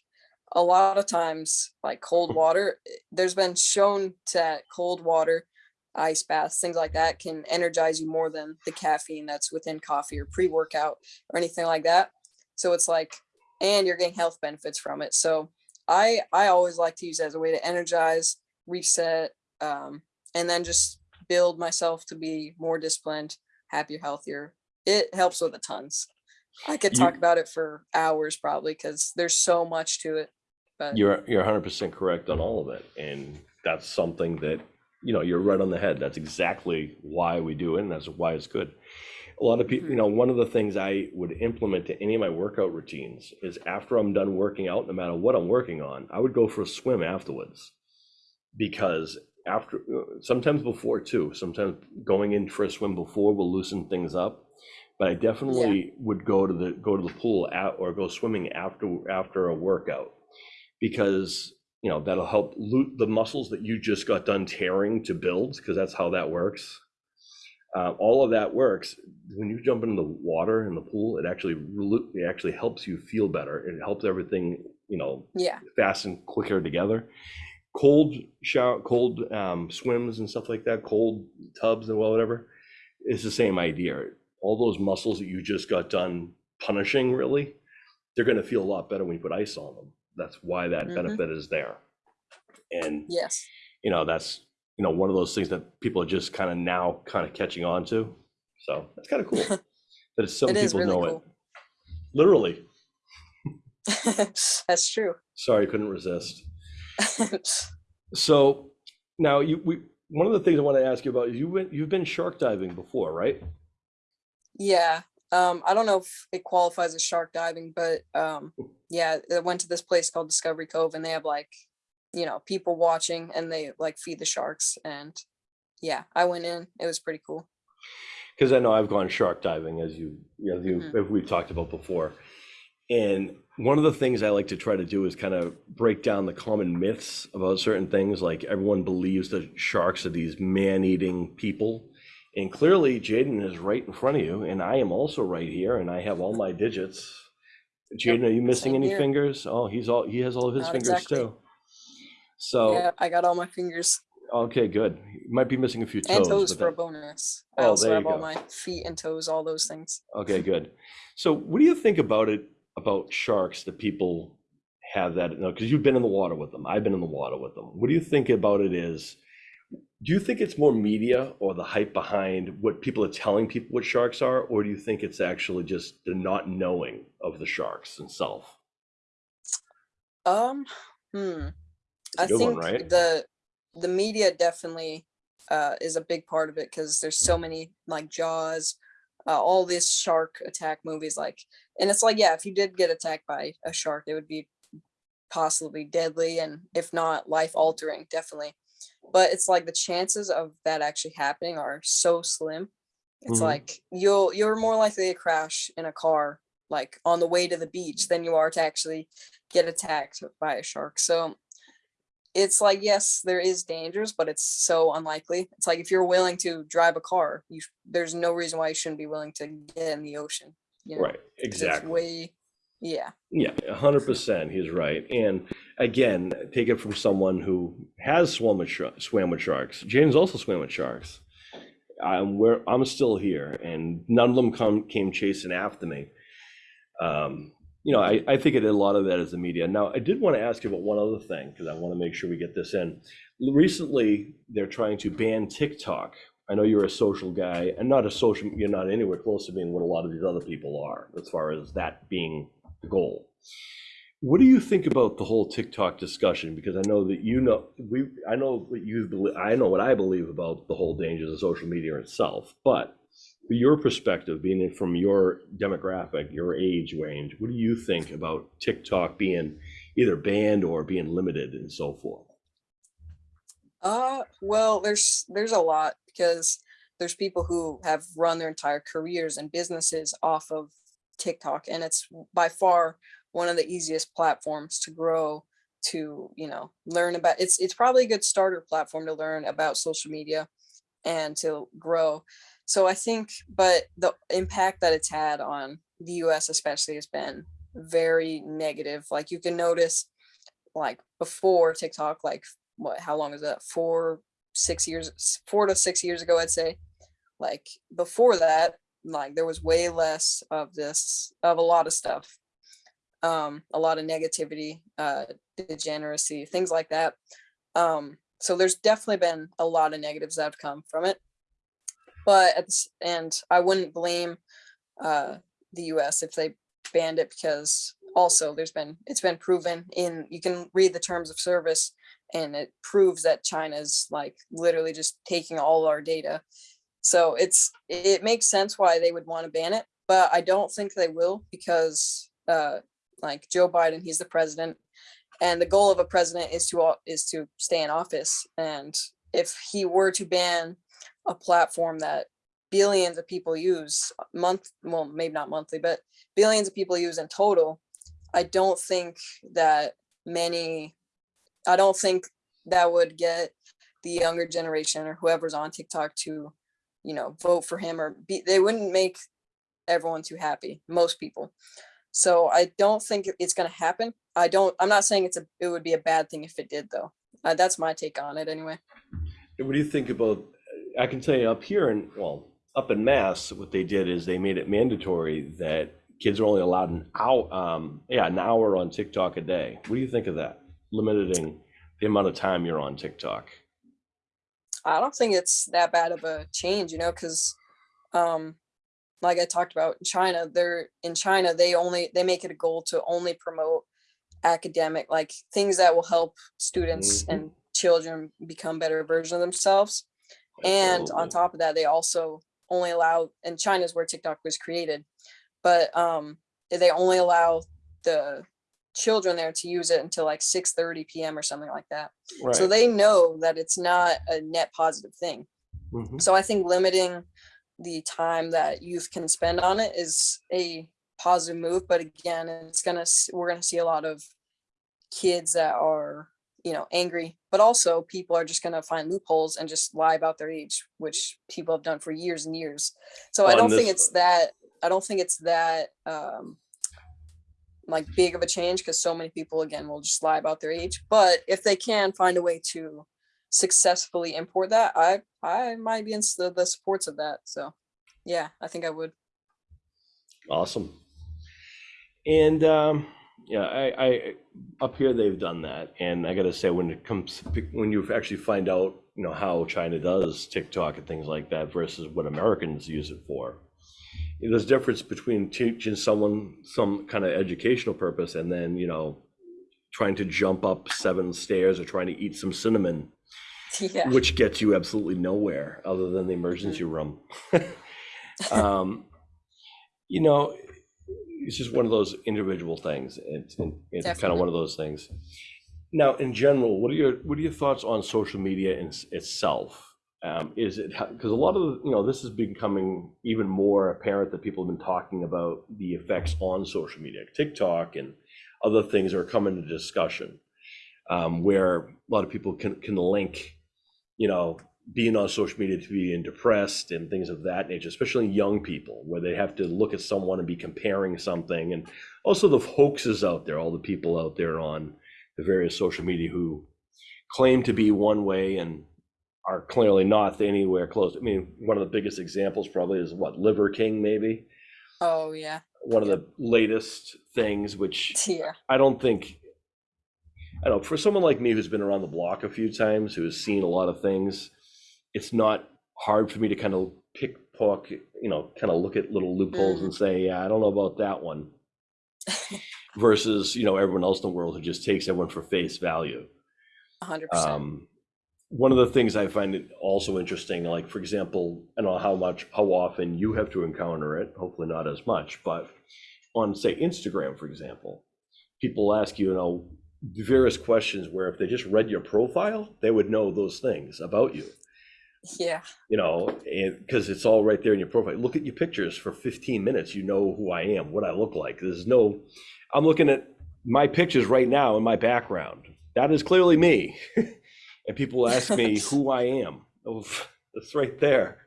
B: a lot of times like cold water eh, there's been shown that cold water ice baths things like that can energize you more than the caffeine that's within coffee or pre-workout or anything like that. So it's like and you're getting health benefits from it. So i i always like to use it as a way to energize reset um, and then just build myself to be more disciplined happier healthier it helps with a tons i could
A: You-
B: talk about it for hours probably because there's so much to it but
A: You're you're 100% correct on all of it, and that's something that you know you're right on the head. That's exactly why we do it, and that's why it's good. A lot of people, you
B: Mhm.
A: know, one of the things I would implement to any of my workout routines is after I'm done working out, no matter what I'm working on, I would go for a swim afterwards, because after uh, sometimes before too, sometimes going in for a swim before will loosen things up. But I definitely would go to the go to the pool at, or go swimming after after a workout. Because you know that'll help loot the muscles that you just got done tearing to build because that's how that works. Uh, all of that works. When you jump into the water in the pool it actually it actually helps you feel better. It helps everything you know
B: yeah.
A: fasten quicker together cold shower cold um, swims and stuff like that cold tubs and well, whatever it's the same idea. All those muscles that you just got done punishing really they're going to feel a lot better when you put ice on them. That's why that
B: Mhm.
A: benefit is there. And
B: yes.
A: you know that's you know one of those things that people are just kind of now kind of catching on to. So that's kind of cool that some
B: it
A: people
B: really
A: know
B: cool.
A: It literally.
B: That's true.
A: Sorry couldn't resist So now you we one of the things I want to ask you about is you went you've been shark diving before, right?
B: Yeah. Um, I don't know if it qualifies as shark diving, but um, yeah, I went to this place called Discovery Cove and they have like, you know, people watching and they like feed the sharks. And yeah, I went in. It was pretty cool.
A: Because I know I've gone shark diving as you as you
B: Mhm.
A: as we've talked about before. And one of the things I like to try to do is kind of break down the common myths about certain things. Like everyone believes that sharks are these man-eating people. And clearly Jaden is right in front of you, and I am also right here, and I have all my digits. Jaden, are you missing any
B: here.
A: fingers? Oh, he's all he has all of his
B: Not
A: fingers
B: exactly.
A: too. So
B: Yeah, I got all my fingers
A: Okay, good. You might be missing a few toes.
B: and toes for a
A: that-
B: bonus. I
A: Oh,
B: also
A: there
B: have
A: you
B: all my feet and toes, all those things.
A: Okay, good. So, what do you think about it about sharks that people have that? Because you've been in the water with them. I've been in the water with them. What do you think about it? Is do you think it's more media or the hype behind what people are telling people what sharks are, or do you think it's actually just the not knowing of the sharks themselves?
B: Um, hmm. I
A: good one,
B: think
A: right?
B: the the media definitely uh, is a big part of it because there's so many like Jaws, uh, all these shark attack movies. Like, and it's like, yeah, if you did get attacked by a shark, it would be possibly deadly and if not life altering, definitely. But it's like the chances of that actually happening are so slim. It's
A: Mhm.
B: like you'll you're more likely to crash in a car like on the way to the beach than you are to actually get attacked by a shark. So it's like yes, there is dangers, but it's so unlikely. It's like if you're willing to drive a car, you there's no reason why you shouldn't be willing to get in the ocean. You know?
A: Right, exactly.
B: way, yeah,
A: Yeah, a hundred percent. He's right. And again, take it from someone who has swum with swam with sharks. James also swam with sharks. I'm where I'm still here, and none of them come came chasing after me. Um, you know, I, I think it, a lot of that is the media. Now, I did want to ask you about one other thing because I want to make sure we get this in. Recently, they're trying to ban TikTok. I know you're a social guy, and not a social. You're not anywhere close to being what a lot of these other people are, as far as that being the goal. What do you think about the whole TikTok discussion? Because I know that you know we I know what you believe I know what I believe about the whole dangers of social media itself, but your perspective, being from your demographic, your age range, what do you think about TikTok being either banned or being limited and so forth?
B: Uh, well, there's there's a lot because there's people who have run their entire careers and businesses off of TikTok, and it's by far one of the easiest platforms to grow to, you know, learn about. It's it's probably a good starter platform to learn about social media and to grow. So I think, but the impact that it's had on the US especially has been very negative. Like you can notice like before TikTok, like what, how long is that? Four, six years, four to six years ago, I'd say. Like before that, like there was way less of this, of a lot of stuff. Um, a lot of negativity, uh, degeneracy, things like that. Um, so there's definitely been a lot of negatives that have come from it but at and I wouldn't blame uh, the U.S. if they banned it because also there's been it's been proven in you can read the terms of service and it proves that China's like literally just taking all our data. So it's it makes sense why they would want to ban it, but I don't think they will because uh, like Joe Biden, he's the president, and the goal of a president is to is to stay in office. And if he were to ban a platform that billions of people use uh, month well maybe not monthly but billions of people use in total i don't think that many i don't think that would get the younger generation or whoever's on tiktok to you know vote for him or be they wouldn't make everyone too happy most people. So i don't think it's going to happen. I don't i'm not saying it's a it would be a bad thing if it did though. Uh, that's my take on it anyway.
A: What do you think about, I can tell you up here in, well, up in Mass, what they did is they made it mandatory that kids are only allowed an hour, um, yeah, an hour on TikTok a day. What do you think of that? Limiting the amount of time you're on TikTok.
B: I don't think it's that bad of a change, you know, because um like I talked about in China, they're in China, they only they make it a goal to only promote academic like things that will help students
A: Mhm.
B: and children become better versions of themselves. And on top of that, they also only allow and China's where TikTok was created, but um they only allow the children there to use it until like 6 30 p.m. or something like that. So they know that it's not a net positive thing.
A: Mhm.
B: So I think limiting the time that youth can spend on it is a positive move. But again, it's gonna we're gonna see a lot of kids that are you know angry, but also people are just gonna find loopholes and just lie about their age, which people have done for years and years. So I don't think it's that. I don't think it's that um, like big of a change because so many people again will just lie about their age. But if they can find a way to successfully import that, I I might be in the, the supports of that. So yeah, I think I would.
A: Awesome. And um, yeah, I, I up here they've done that, and I gotta say when it comes when you actually find out, you know, how China does TikTok and things like that versus what Americans use it for, there's a difference between teaching someone some kind of educational purpose and then you know trying to jump up seven stairs or trying to eat some cinnamon,
B: yeah.
A: which gets you absolutely nowhere other than the emergency room. um, you know, it's just one of those individual things. It's, it's kind of one of those things. Now, in general, what are your what are your thoughts on social media in, itself? Um, is it because a lot of you know this is becoming even more apparent that people have been talking about the effects on social media, TikTok and other things are coming to discussion, um, where a lot of people can can link, you know, being on social media to being depressed and things of that nature, especially young people, where they have to look at someone and be comparing something, and also the hoaxes out there, all the people out there on the various social media who claim to be one way and are clearly not anywhere close. I mean, one of the biggest examples probably is what Liver King, maybe
B: Oh yeah.
A: one of the latest things, which
B: Yeah.
A: I don't think. I don't know for someone like me who's been around the block a few times, who has seen a lot of things, it's not hard for me to kind of pick pock, you know, kind of look at little loopholes
B: Mhm.
A: and say, yeah, I don't know about that one. versus, you know, everyone else in the world who just takes everyone for face value.
B: Hundred percent.
A: Um, one of the things I find it also interesting, like for example, I don't know how much, how often you have to encounter it, hopefully not as much, but on say Instagram, for example, people ask you, you know, various questions where if they just read your profile, they would know those things about you,
B: Yeah.
A: you know, and because it's all right there in your profile. Look at your pictures for 15 minutes, you know who I am, what I look like. There's no, I'm looking at my pictures right now in my background. That is clearly me. and people ask me who I am. Oh, it's right there.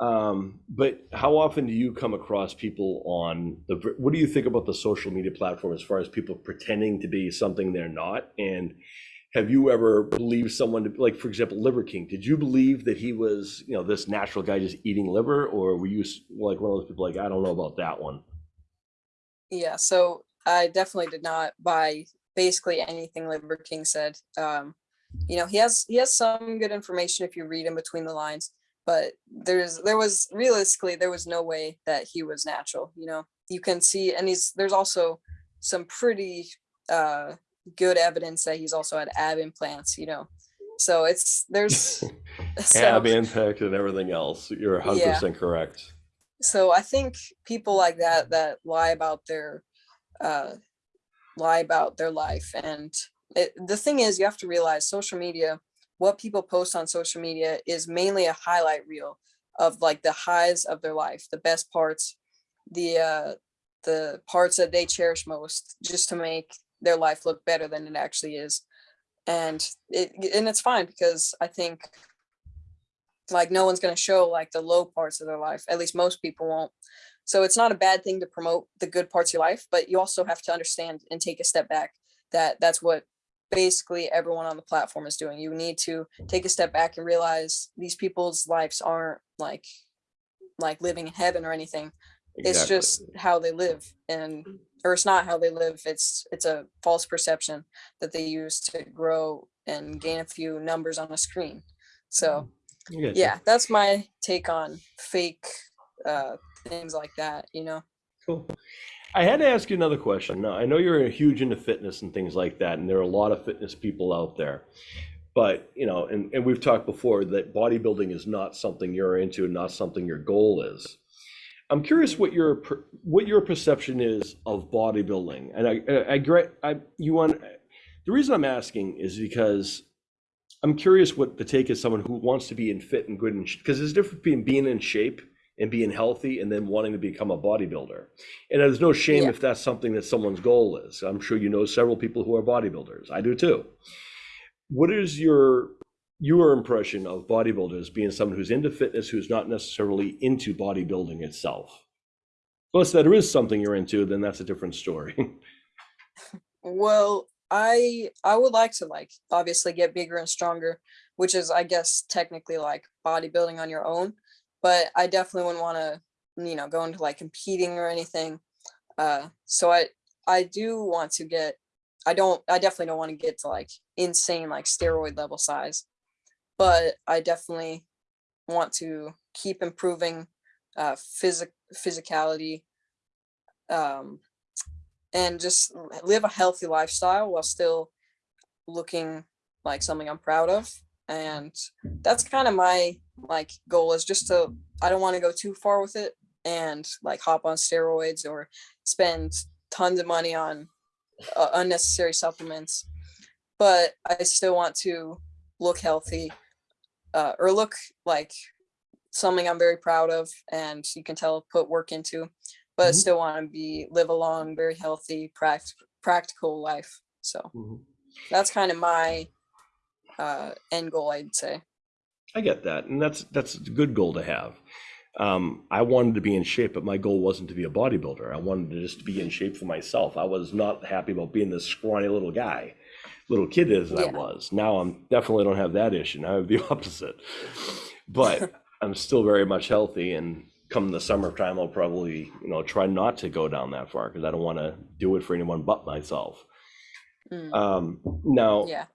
A: Um, but how often do you come across people on the, what do you think about the social media platform as far as people pretending to be something they're not? And have you ever believed someone to, like, for example, Liver King, did you believe that he was, you know, this natural guy just eating liver? Or were you like one of those people like, I don't know about that one?
B: Yeah, so I definitely did not buy basically anything Liver King said. Um, you know, he has he has some good information if you read in between the lines, but there's there was realistically there was no way that he was natural. You know, you can see, and he's there's also some pretty uh, good evidence that he's also had ab implants. You know, so it's there's so,
A: Ab impact and everything else. You're 100% correct.
B: so I think people like that that lie about their uh, lie about their life, and it, the thing is, you have to realize social media. What people post on social media is mainly a highlight reel of like the highs of their life, the best parts, the uh, the parts that they cherish most, just to make their life look better than it actually is. And it and it's fine because I think like no one's going to show like the low parts of their life at least most people won't. So it's not a bad thing to promote the good parts of your life but you also have to understand and take a step back that that's what basically everyone on the platform is doing. You need to take a step back and realize these people's lives aren't like like living in heaven or anything. It's just how they live and or it's not how they live it's it's a false perception that they use to grow and gain a few numbers on a screen so
A: I
B: yeah that's my take on fake uh things like that you know
A: Cool. I had to ask you another question. Now, I know you're a huge into fitness and things like that, and there are a lot of fitness people out there. But, you know, and, and we've talked before that bodybuilding is not something you're into, and not something your goal is. I'm curious what your what your perception is of bodybuilding. And I I, I, I you want the reason I'm asking is because I'm curious what the take is someone who wants to be in fit and good and because there's a difference between being in shape and being healthy and then wanting to become a bodybuilder. And there's no shame
B: Yeah.
A: if that's something that someone's goal is. I'm sure you know several people who are bodybuilders. I do too. What is your your impression of bodybuilders being someone who's into fitness who's not necessarily into bodybuilding itself? Unless that is something you're into, then that's a different story.
B: well i i would like to like obviously get bigger and stronger which is i guess technically like bodybuilding on your own but i definitely wouldn't want to you know go into like competing or anything uh so i i do want to get i don't i definitely don't want to get to like insane like steroid level size but i definitely want to keep improving uh physic physicality um and just live a healthy lifestyle while still looking like something I'm proud of. And that's kind of my like goal is just to I don't want to go too far with it and like hop on steroids or spend tons of money on uh, unnecessary supplements. But I still want to look healthy uh, or look like something I'm very proud of and you can tell put work into but
A: Mhm.
B: still want to be live a long, very healthy, pract- practical life. So that's kind of my uh, end goal, I'd say.
A: I get that, and that's that's a good goal to have. Um, I wanted to be in shape, but my goal wasn't to be a bodybuilder. I wanted to just be in shape for myself. I was not happy about being this scrawny little guy, little kid as I was. Now I'm definitely don't have that issue. Now I have the opposite, but I'm still very much healthy. And come the summertime, I'll probably you know try not to go down that far because I don't want to do it for anyone but myself.
B: Mm,
A: Um, now,
B: yeah.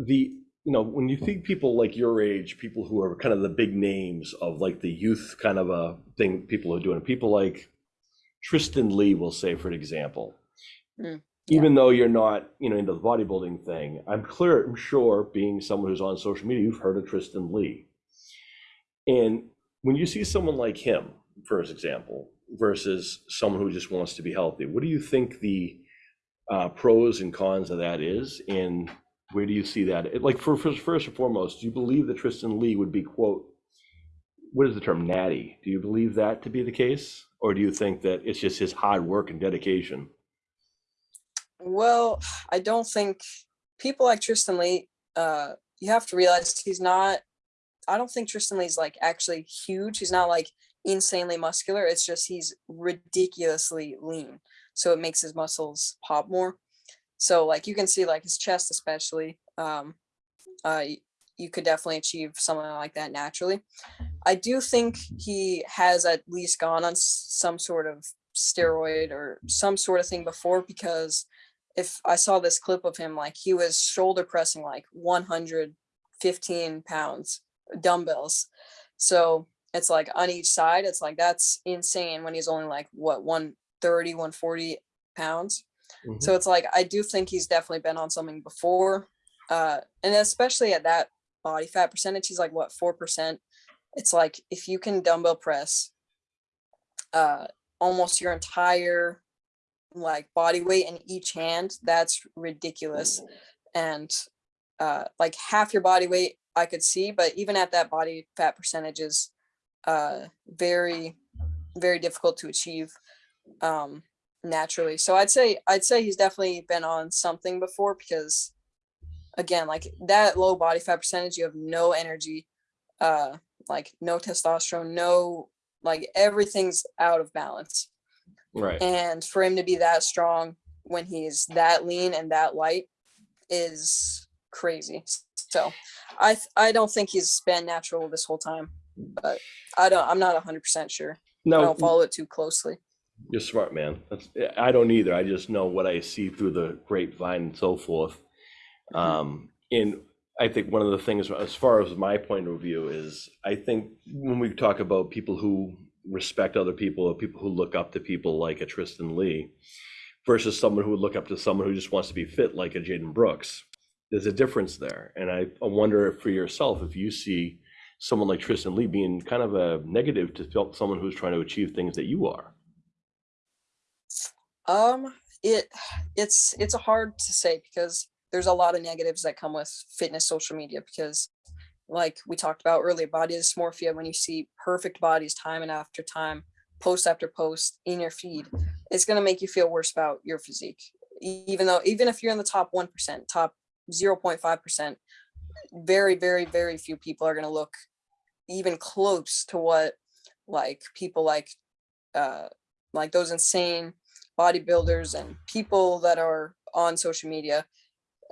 A: the you know when you think people like your age people who are kind of the big names of like the youth kind of a thing people are doing people like Tristyn Lee will say for example
B: Mm, yeah.
A: even though you're not, you know, into the bodybuilding thing, I'm clear, I'm sure, being someone who's on social media, you've heard of Tristyn Lee. And when you see someone like him, for example, versus someone who just wants to be healthy, what do you think the uh, pros and cons of that is? And where do you see that? Like, for, for first and foremost, do you believe that Tristyn Lee would be, quote, what is the term, natty? Do you believe that to be the case? Or do you think that it's just his hard work and dedication?
B: Well, I don't think people like Tristyn Lee, uh, you have to realize he's not, I don't think Tristyn Lee's like actually huge. He's not like insanely muscular. It's just he's ridiculously lean. So it makes his muscles pop more. So like you can see like his chest especially, um, uh, you could definitely achieve something like that naturally. I do think he has at least gone on some sort of steroid or some sort of thing before because if I saw this clip of him, like he was shoulder pressing like 115 pounds dumbbells. So it's like on each side, it's like that's insane when he's only like what 130, 140 pounds.
A: Mhm.
B: So it's like I do think he's definitely been on something before. Uh and especially at that body fat percentage, he's like what four percent. It's like if you can dumbbell press uh almost your entire like body weight in each hand that's ridiculous. And uh like half your body weight i could see but even at that body fat percentage is uh very very difficult to achieve um naturally. So i'd say i'd say he's definitely been on something before because again like that low body fat percentage you have no energy uh like no testosterone no like everything's out of balance
A: Right.
B: and for him to be that strong when he's that lean and that light is crazy so i i don't think he's been natural this whole time but i don't i'm not 100% sure i
A: No,
B: don't follow it too closely
A: You're smart, man. That's, I don't either. I just know what I see through the grapevine and so forth.
B: Mhm.
A: Um, and I think one of the things, as far as my point of view, is I think when we talk about people who respect other people, or people who look up to people like a Tristyn Lee, versus someone who would look up to someone who just wants to be fit like a Jaden Brooks, there's a difference there. And I, I wonder for yourself, if you see someone like Tristyn Lee being kind of a negative to someone who's trying to achieve things that you are.
B: um it it's it's hard to say because there's a lot of negatives that come with fitness social media because like we talked about earlier body dysmorphia when you see perfect bodies time and after time post after post in your feed it's going to make you feel worse about your physique. Even though even if you're in the top 1% top 0.5% very very very few people are going to look even close to what like people like uh like those insane bodybuilders and people that are on social media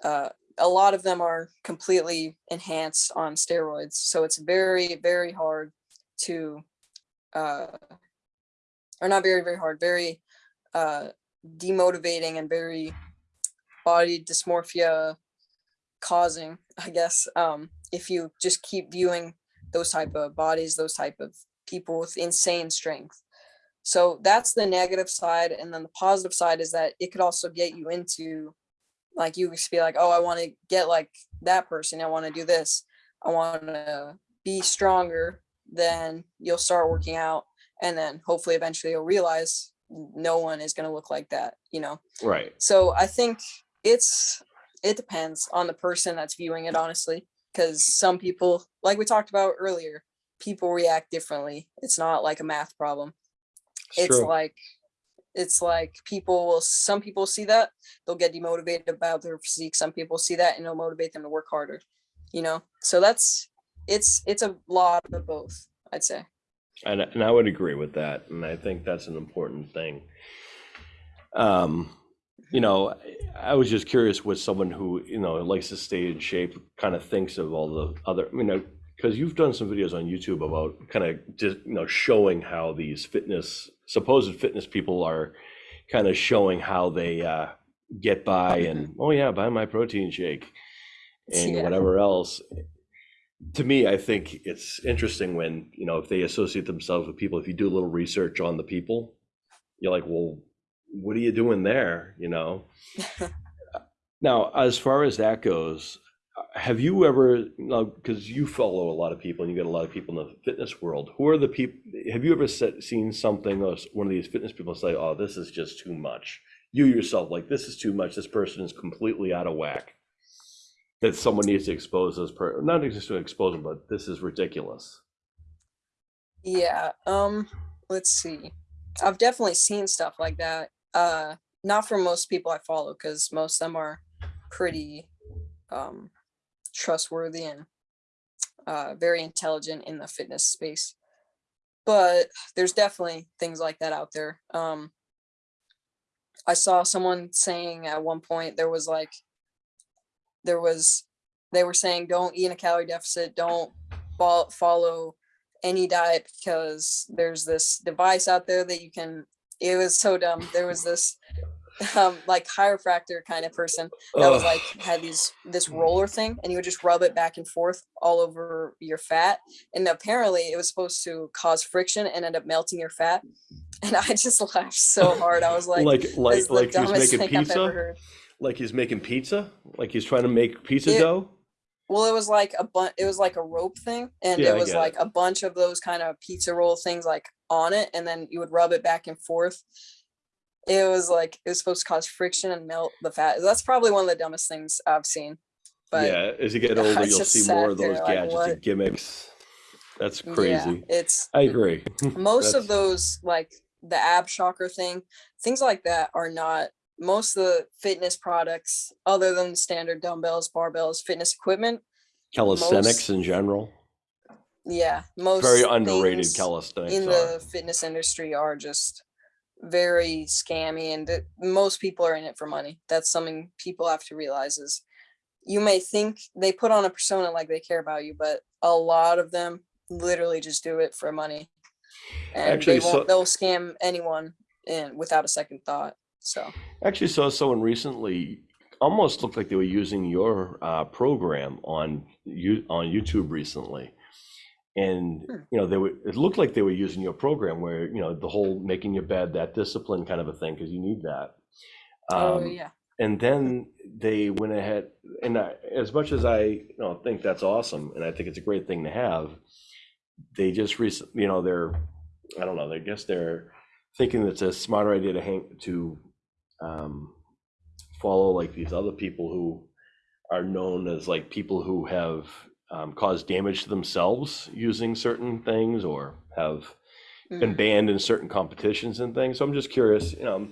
B: uh a lot of them are completely enhanced on steroids so it's very very hard to uh or not very very hard very uh demotivating and very body dysmorphia causing i guess um if you just keep viewing those type of bodies those type of people with insane strength. So that's the negative side and then the positive side is that it could also get you into like you just be like oh i want to get like that person i want to do this i want to be stronger then you'll start working out and then hopefully eventually you'll realize no one is going to look like that you know
A: Right.
B: so i think it's it depends on the person that's viewing it honestly because some people like we talked about earlier people react differently it's not like a math problem it's
A: true.
B: like it's like people will some people see that they'll get demotivated about their physique some people see that and it'll motivate them to work harder you know so that's it's it's a lot of both i'd say
A: And, and I would agree with that. And I think that's an important thing. Um, you know, I was just curious what someone who, you know, likes to stay in shape kind of thinks of all the other, you know, because you've done some videos on YouTube about kind of just, you know, showing how these fitness, supposed fitness people are kind of showing how they uh, get by and, oh yeah, buy my protein shake and
B: Yeah.
A: whatever else to me, I think it's interesting when, you know, if they associate themselves with people, if you do a little research on the people, you're like, well, what are you doing there? You know. now, as far as that goes, have you ever, because you follow a lot of people and you get a lot of people in the fitness world, who are the people, have you ever set, seen something or one of these fitness people say, oh, this is just too much? You yourself, like, this is too much. This person is completely out of whack. That someone needs to expose this person not just to expose them, but this is ridiculous.
B: Yeah, um, let's see. I've definitely seen stuff like that. Uh, not from most people I follow, because most of them are pretty um trustworthy and uh very intelligent in the fitness space. But there's definitely things like that out there. Um, I saw someone saying at one point there was like there was they were saying don't eat in a calorie deficit, don't follow any diet because there's this device out there that you can it was so dumb. There was this um like chiropractor kind of person that was like had these this roller thing and you would just rub it back and forth all over your fat and apparently it was supposed to cause friction and end up melting your fat and i just laughed so hard i was like,
A: Like, like, like he's
B: dumbest
A: making
B: thing I've ever
A: pizza?
B: heard."
A: Like he's making pizza? Like he's trying to make pizza
B: It-
A: dough?
B: well it was like a bunch it was like a rope thing and
A: Yeah,
B: it was
A: get it.
B: like a bunch of those kind of pizza roll things like on it and then you would rub it back and forth it was like it was supposed to cause friction and melt the fat that's probably one of the dumbest things i've seen but
A: Yeah, as you get older, you'll see more of those
B: like,
A: gadgets and gimmicks. That's crazy.
B: yeah, it's
A: I agree.
B: most of those like the ab shocker thing things like that are not most of the fitness products other than standard dumbbells barbells fitness equipment
A: Calisthenics
B: most-
A: in general.
B: yeah most
A: Very underrated calisthenics
B: in
A: are.
B: the fitness industry are just very scammy and that most people are in it for money. That's something people have to realize is you may think they put on a persona like they care about you but a lot of them literally just do it for money. And
A: Actually,
B: they won't
A: so-
B: they'll scam anyone in without a second thought so.
A: Actually saw someone recently almost looked like they were using your uh, program on you on YouTube recently. And
B: Hmm.
A: you know, they were it looked like they were using your program where, you know, the whole making your bed, that discipline kind of a thing, because you need that.
B: oh
A: Um,
B: yeah
A: and then they went ahead and I, as much as i you know think that's awesome and i think it's a great thing to have they just recently you know they're i don't know i guess they're thinking it's a smarter idea to hang to um, follow like these other people who are known as like people who have um, caused damage to themselves using certain things or have been
B: Mhm.
A: banned in certain competitions and things. So I'm just curious, you know,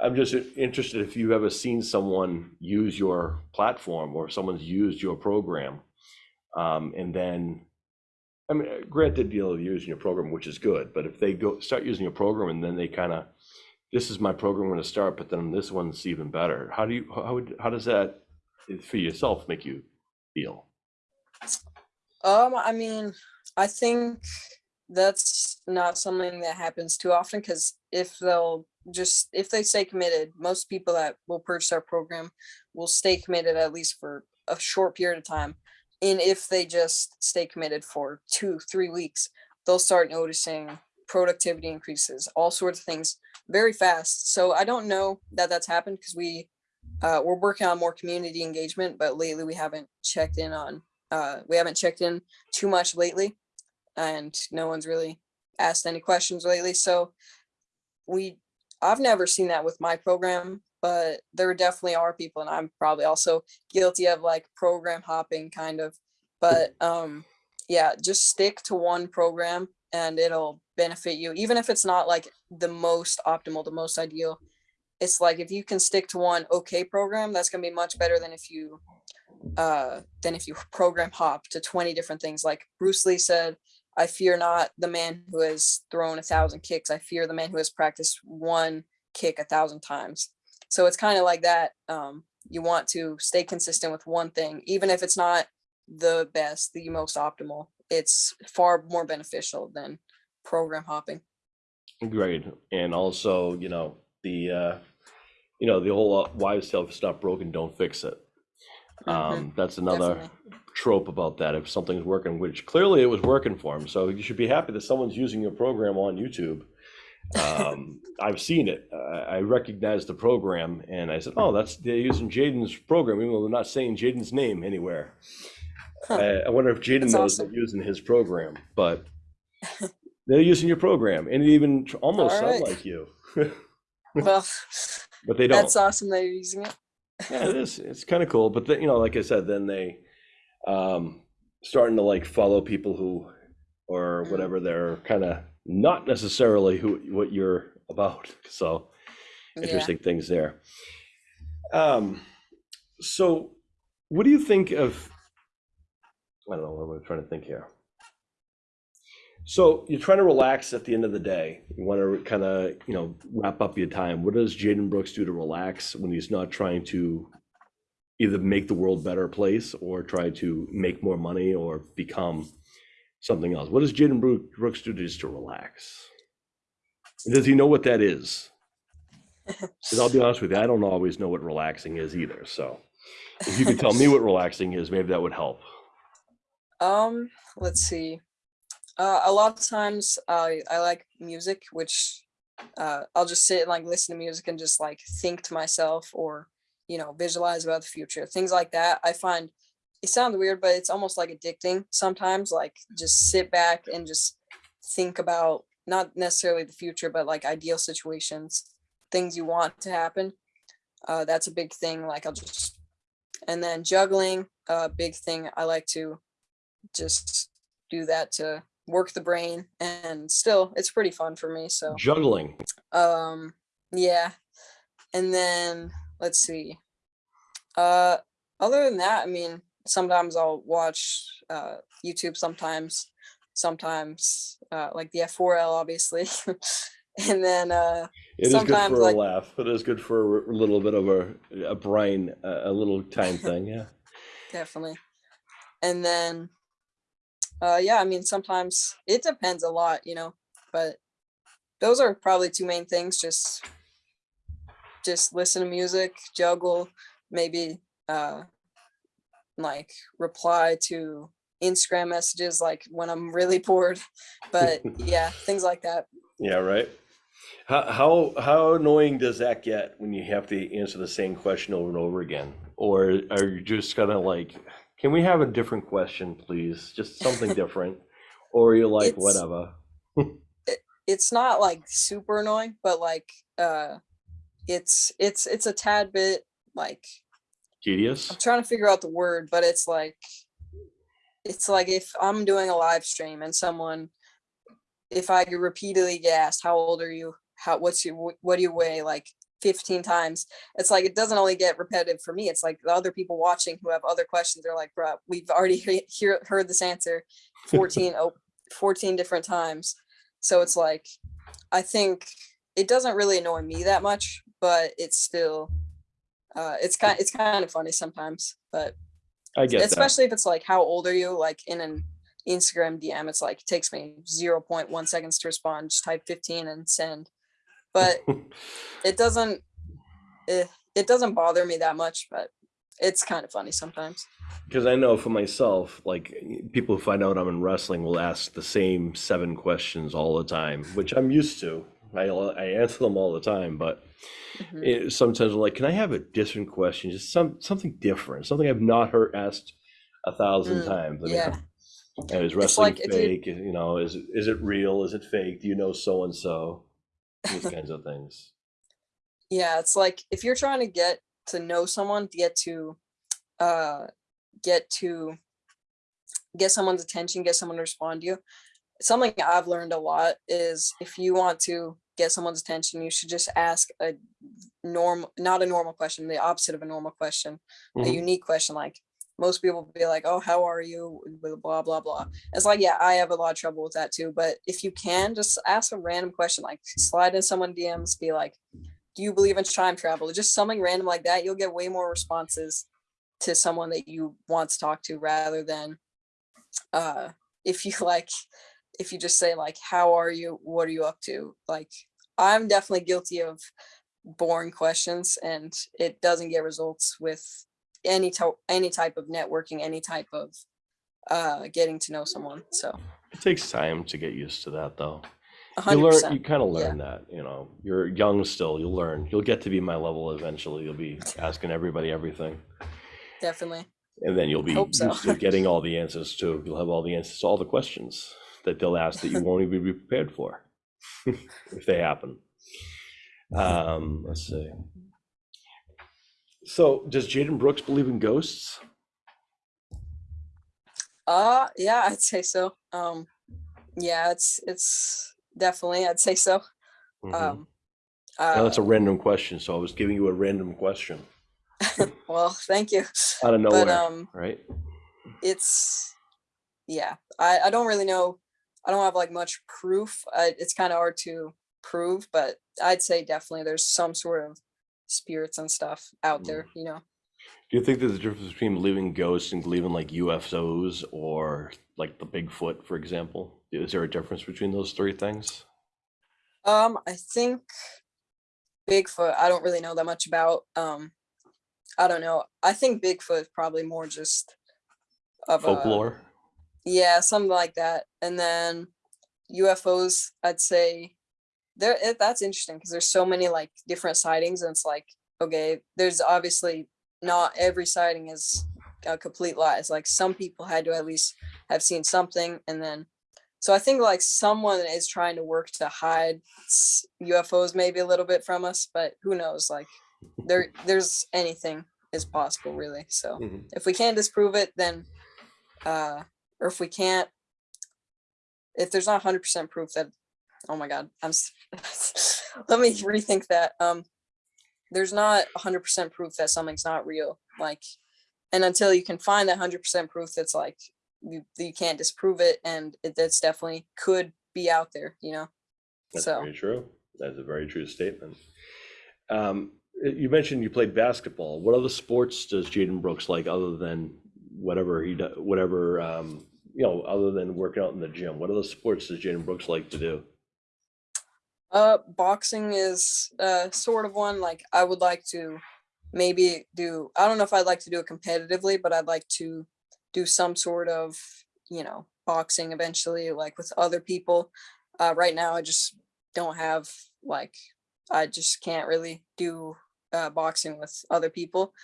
A: I'm just interested if you've ever seen someone use your platform or someone's used your program. Um, and then, I mean, granted, you know, using your program, which is good, but if they go start using your program and then they kind of, this is my program I'm going to start, but then this one's even better. How do you, how would, how does that for yourself make you feel?
B: Um, I mean, I think that's not something that happens too often because if they'll just if they stay committed, most people that will purchase our program will stay committed at least for a short period of time. And if they just stay committed for two, three weeks, they'll start noticing productivity increases, all sorts of things very fast. So I don't know that that's happened because we uh, we're working on more community engagement, but lately we haven't checked in on uh, we haven't checked in too much lately and no one's really asked any questions lately so we i've never seen that with my program but there definitely are people and i'm probably also guilty of like program hopping kind of but um yeah just stick to one program and it'll benefit you even if it's not like the most optimal the most ideal. It's like if you can stick to one okay program that's going to be much better than if you uh than if you program hop to 20 different things. Like bruce lee said i fear not the man who has thrown a thousand kicks. I fear the man who has practiced one kick a thousand times. So it's kind of like that um you want to stay consistent with one thing even if it's not the best the most optimal. It's far more beneficial than program hopping.
A: Great. And also, you know, the, uh, you know, the whole uh, wives' tale, if it's not broken, don't fix it. Um, that's another
B: definitely.
A: trope about that. If something's working, which clearly it was working for him, so you should be happy that someone's using your program on YouTube. Um, I've seen it. I recognize the program, and I said, "Oh, that's they're using Jaden's program, even though they're not saying Jaden's name anywhere."
B: Huh.
A: I, I wonder if Jaden knows
B: awesome.
A: they're using his program, but they're using your program, and it even almost sound
B: Alright.
A: like you,
B: Well,
A: but they don't.
B: that's awesome that you're using it.
A: Yeah, it is. It's kind of cool. But then, you know, like I said, then they um starting to like follow people who or whatever they're kind of not necessarily who what you're about. So
B: Yeah.
A: interesting things there. Um, so what do you think of? I don't know. What I'm trying to think here? So you're trying to relax at the end of the day. You want to kind of, you know, wrap up your time. What does Jaden Brooks do to relax when he's not trying to either make the world a better place or try to make more money or become something else? What does Jaden Brooks do just to relax? And Does he know what that is? Because I'll be honest with you, I don't always know what relaxing is either. So if you could tell me what relaxing is, maybe that would help.
B: Um, let's see. Uh, a lot of times I I like music, which uh, I'll just sit and like listen to music and just like think to myself or you know visualize about the future, things like that. I find it sounds weird, but it's almost like addicting sometimes. Like just sit back and just think about not necessarily the future, but like ideal situations, things you want to happen. Uh, that's a big thing. Like I'll just and then juggling, a big thing. I like to just do that to work the brain and still it's pretty fun for me so
A: Juggling.
B: um yeah and then let's see uh other than that i mean sometimes i'll watch uh youtube sometimes sometimes uh like the f4l obviously and then uh
A: It is good for a laugh. It is good for a little bit of a, a brain, a, a little time thing. Yeah.
B: definitely and then uh yeah i mean sometimes it depends a lot you know but those are probably two main things just just listen to music juggle maybe uh like reply to instagram messages like when i'm really bored but yeah things like that
A: Yeah, right. How how how annoying does that get when you have to answer the same question over and over again? Or are you just kind of like, can we have a different question, please? Just something different. Or you're like,
B: It's-
A: whatever.
B: it's not like super annoying but like uh it's it's it's a tad bit like
A: Tedious?
B: I'm trying to figure out the word, but it's like it's like if I'm doing a live stream and someone if I could repeatedly get asked, how old are you? How what's your wh- what do you weigh like 15 times? It's like it doesn't only get repetitive for me. It's like the other people watching who have other questions. They're like, bro, we've already he- hear, heard this answer 14 oh, 14 different times. So it's like I think it doesn't really annoy me that much, but it's still uh it's kind it's kind of funny sometimes but
A: I get
B: especially if it's like how old are you like in an instagram dm it's like it takes me 0.1 seconds to respond just type 15 and send but it doesn't it, it doesn't bother me that much but it's kind of funny sometimes
A: Because I know for myself, like people who find out I'm in wrestling will ask the same seven questions all the time, which I'm used to. I, I answer them all the time, but
B: Mhm.
A: it, sometimes I'm like, can I have a different question? Just some something different, something I've not heard asked a thousand
B: Mm,
A: times. I mean,
B: yeah
A: and is wrestling
B: like if you-
A: fake? You know, is it is it real? Is it fake? Do you know so and so? These kinds of things.
B: yeah it's like if you're trying to get to know someone get to uh get to get someone's attention get someone to respond to you something i've learned a lot is if you want to get someone's attention you should just ask a normal not a normal question the opposite of a normal question a
A: Mhm.
B: unique question like most people will be like oh how are you? blah blah blah blah. It's like yeah i have a lot of trouble with that too but if you can just ask a random question like slide in someone dms be like do you believe in time travel? Just something random like that you'll get way more responses to someone that you want to talk to rather than uh if you like if you just say like how are you? What are you up to? Like i'm definitely guilty of boring questions and it doesn't get results with any type any type of networking any type of uh getting to know someone so
A: It takes time to get used to that, though.
B: A
A: You learn, you kind of
B: yeah.
A: learn that, you know, you're young still, you'll learn. You'll get to be my level eventually. You'll be asking everybody everything.
B: Definitely.
A: And then you'll be
B: so.
A: used to getting all the answers too. You'll have all the answers to all the questions that they'll ask that you won't even be prepared for if they happen. Um, let's see. So does Jaden Brooks believe in ghosts?
B: Uh yeah, I'd say so. Um yeah, it's it's definitely I'd say so.
A: Mhm.
B: Um
A: Now, that's a
B: uh,
A: random question, so I was giving you a random question
B: well, thank you.
A: out of
B: But
A: nowhere,
B: um
A: right?
B: it's yeah, I I don't really know. I don't have like much proof. I, it's kind of hard to prove, but I'd say definitely there's some sort of spirits and stuff out
A: Mm.
B: there, you know.
A: Do you think there's a difference between believing ghosts and believing like UFOs or like the Bigfoot, for example? Is there a difference between those three things?
B: Um, I think Bigfoot, I don't really know that much about. Um, I don't know. I think Bigfoot is probably more just of a,
A: Folklore?
B: yeah, something like that. And then UFOs, I'd say there it, that's interesting because there's so many like different sightings, and it's like, okay, there's obviously not every sighting is a complete lie. It's like some people had to at least have seen something, and then so I think like someone is trying to work to hide UFOs maybe a little bit from us, but who knows? Like there, there's anything is possible really. So
A: Mhm.
B: if we can't disprove it, then, uh, or if we can't, if there's not hundred percent proof that, oh my God, I'm, let me rethink that. Um, there's not hundred percent proof that something's not real. Like, and until you can find that hundred percent proof, that's like you you can't disprove it, and it, that's definitely could be out there. You know.
A: That's
B: so
A: very true. That's a very true statement. Um, you mentioned you played basketball. What other sports does Jaden Brooks like other than whatever he does, whatever, um, you know, other than working out in the gym? What other sports does Jaden Brooks like to do?
B: Uh, boxing is uh sort of one like I would like to maybe do. I don't know if I'd like to do it competitively, but I'd like to do some sort of you know boxing eventually, like with other people. Uh, right now, I just don't have like I just can't really do uh, boxing with other people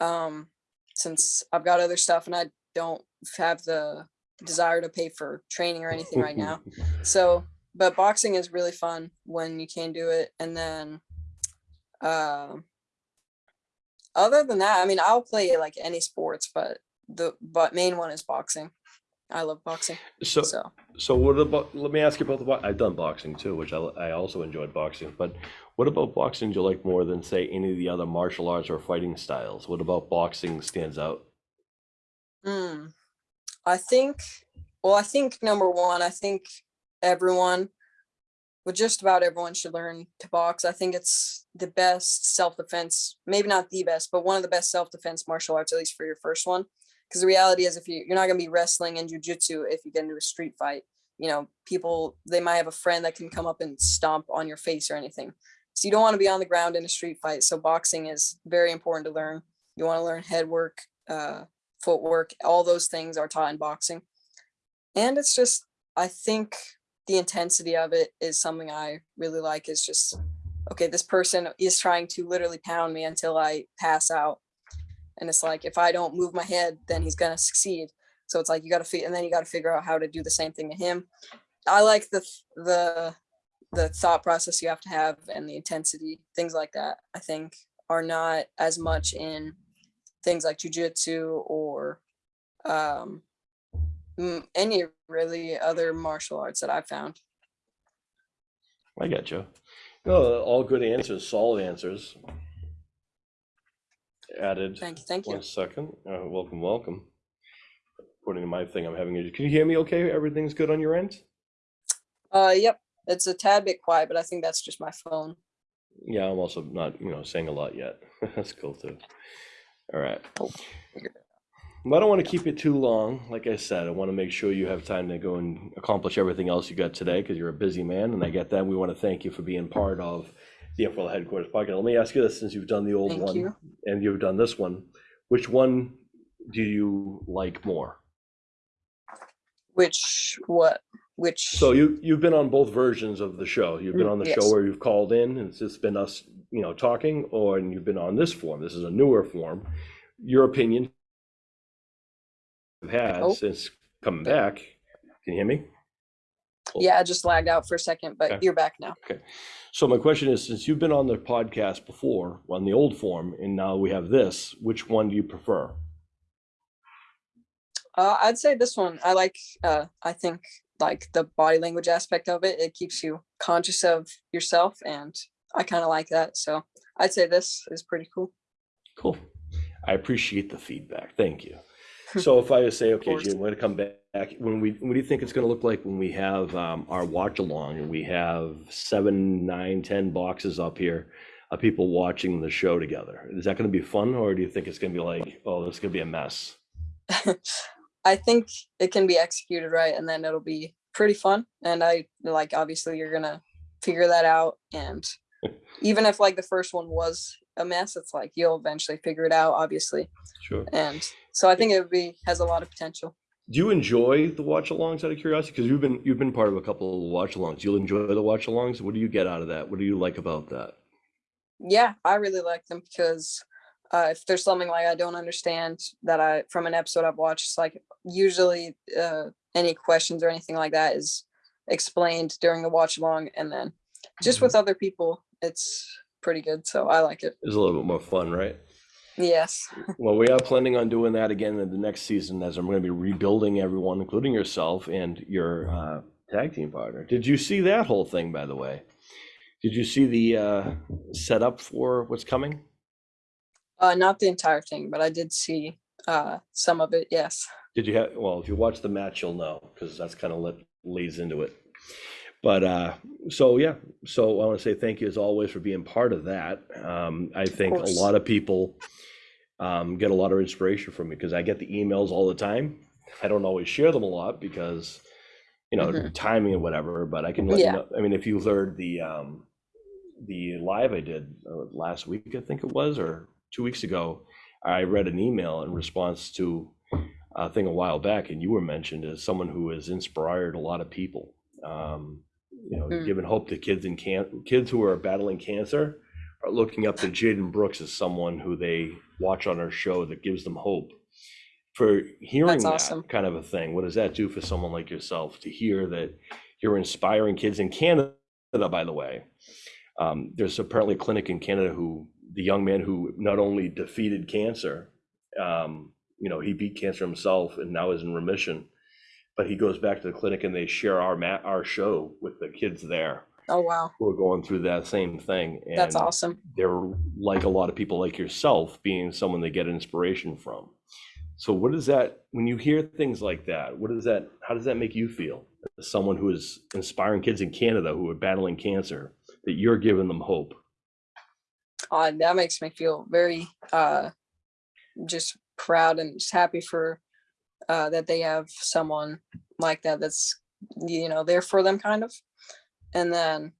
B: um, since I've got other stuff and I don't have the desire to pay for training or anything right now. So, but boxing is really fun when you can do it. And then, um, other than that, I mean, I'll play like any sports, but the but main one is boxing. I love boxing.
A: So,
B: So,
A: so what about, let me ask you about the, I've done boxing too, which I, I also enjoyed boxing, but what about boxing do you like more than say any of the other martial arts or fighting styles? What about boxing stands out?
B: mm, I think, well, I think number one, I think everyone, well, just about everyone should learn to box. I think it's the best self-defense, maybe not the best, but one of the best self-defense martial arts, at least for your first one. Because the reality is, if you you're not gonna be wrestling and jujitsu if you get into a street fight, you know, people they might have a friend that can come up and stomp on your face or anything. So you don't want to be on the ground in a street fight. So boxing is very important to learn. You want to learn head work, uh, footwork, all those things are taught in boxing. And it's just, I think the intensity of it is something I really like is just, okay, this person is trying to literally pound me until I pass out. And it's like, if I don't move my head, then he's going to succeed. So it's like, you got to and then you got to figure out how to do the same thing to him. I like the, the, the thought process you have to have and the intensity, things like that, I think are not as much in things like jujitsu or um, any really other martial arts that I've found.
A: I got you. No, all good answers, solid answers. Added.
B: Thank you. Thank you.
A: One second. Uh, welcome, welcome. According to my thing, I'm having a, can you hear me okay? Everything's good on your end?
B: Uh, yep. It's a tad bit quiet, but I think that's just my phone.
A: Yeah, I'm also not, you know, saying a lot yet. That's cool too. All right.
B: Oh, figured
A: But I don't want to keep it too long. Like I said, I want to make sure you have time to go and accomplish everything else you got today because you're a busy man, and I get that. We want to thank you for being part of the Info Headquarters podcast. Let me ask you this: since you've done the old
B: Thank
A: one
B: you.
A: and you've done this one, which one do you like more?
B: Which what? which
A: So you, you've been on both versions of the show. You've been
B: Mm,
A: on the show where you've called in and it's just been us, you know, talking, or and you've been on this form. This is a newer form. Your opinion had
B: Oh.
A: since coming back. Can you hear me?
B: yeah, I just lagged out for a second, but
A: Okay.
B: you're back now. Okay.
A: So my question is, since you've been on the podcast before, on the old form, and now we have this, which one do you prefer?
B: Uh, I'd say this one. I like. Uh, I think like the body language aspect of it. It keeps you conscious of yourself, and I kind of like that. So I'd say this is pretty cool.
A: Cool. I appreciate the feedback. Thank you. So if I just say, okay. Jim, we're gonna come back, when we, what do you think it's gonna look like when we have um, our watch along and we have seven, nine, ten boxes up here of people watching the show together? Is that gonna be fun or do you think it's gonna be like, oh, this is gonna be a mess?
B: I think it can be executed right, and then it'll be pretty fun. And I like obviously you're gonna figure that out, and even if like the first one was a mess, it's like you'll eventually figure it out, obviously.
A: Sure.
B: And so I think it would be has a lot of potential.
A: Do you enjoy the watch alongs out of curiosity? Because you've been, you've been part of a couple of watch alongs. You'll enjoy the watch alongs? What do you get out of that? What do you like about that?
B: Yeah, I really like them because uh, if there's something like I don't understand that I from an episode I've watched, it's like usually uh, any questions or anything like that is explained during the watch along, and then just
A: Mhm.
B: with other people, it's pretty good. So I like it.
A: It's a little bit more fun, right?
B: Yes.
A: Well, we are planning on doing that again in the next season as I'm going to be rebuilding everyone, including yourself and your uh, tag team partner. Did you see that whole thing, by the way? Did you see the uh, setup for what's coming?
B: Uh, not the entire thing, but I did see uh, some of it. Yes.
A: Did you have, well, if you watch the match, you'll know because that's kind of what leads into it. But uh, so, yeah, so I want to say thank you as always for being part of that. Um, I think a lot of people um, get a lot of inspiration from me because I get the emails all the time. I don't always share them a lot because, you know,
B: Mhm.
A: timing and whatever, but I can let you
B: Yeah.
A: know. I mean, if you heard the, um, the live I did uh, last week, I think it was, or two weeks ago, I read an email in response to a thing a while back, and you were mentioned as someone who has inspired a lot of people. Um, you know,
B: Mm.
A: giving hope to kids in can kids who are battling cancer are looking up to Jaden Brooks as someone who they watch on our show that gives them hope. For hearing
B: That's
A: that
B: awesome.
A: kind of a thing, what does that do for someone like yourself to hear that you're inspiring kids in Canada, by the way? Um, there's apparently a clinic in Canada who the young man who not only defeated cancer, um, you know, he beat cancer himself and now is in remission. But he goes back to the clinic and they share our mat, our show with the kids there
B: Oh wow,
A: who are going through that same thing.
B: that's awesome.
A: They're like a lot of people like yourself, being someone they get inspiration from. So, what is that when you hear things like that? What does that? How does that make you feel? As someone who is inspiring kids in Canada who are battling cancer, that you're giving them hope.
B: Uh, that makes me feel very uh, just proud and just happy for uh, that they have someone like that that's you know there for them kind of and then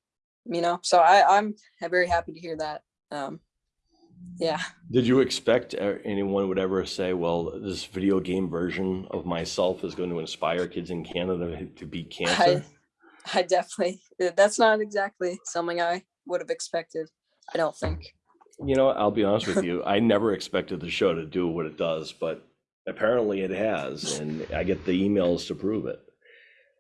B: you know so i i'm very happy to hear that um yeah
A: Did you expect uh, anyone would ever say, "Well, this video game version of myself is going to inspire kids in Canada to beat cancer"?
B: i definitely uh, that's not exactly something i would have expected i don't think
A: You know, I'll be honest with you. I never expected the show to do what it does, but apparently it has, and I get the emails to prove it.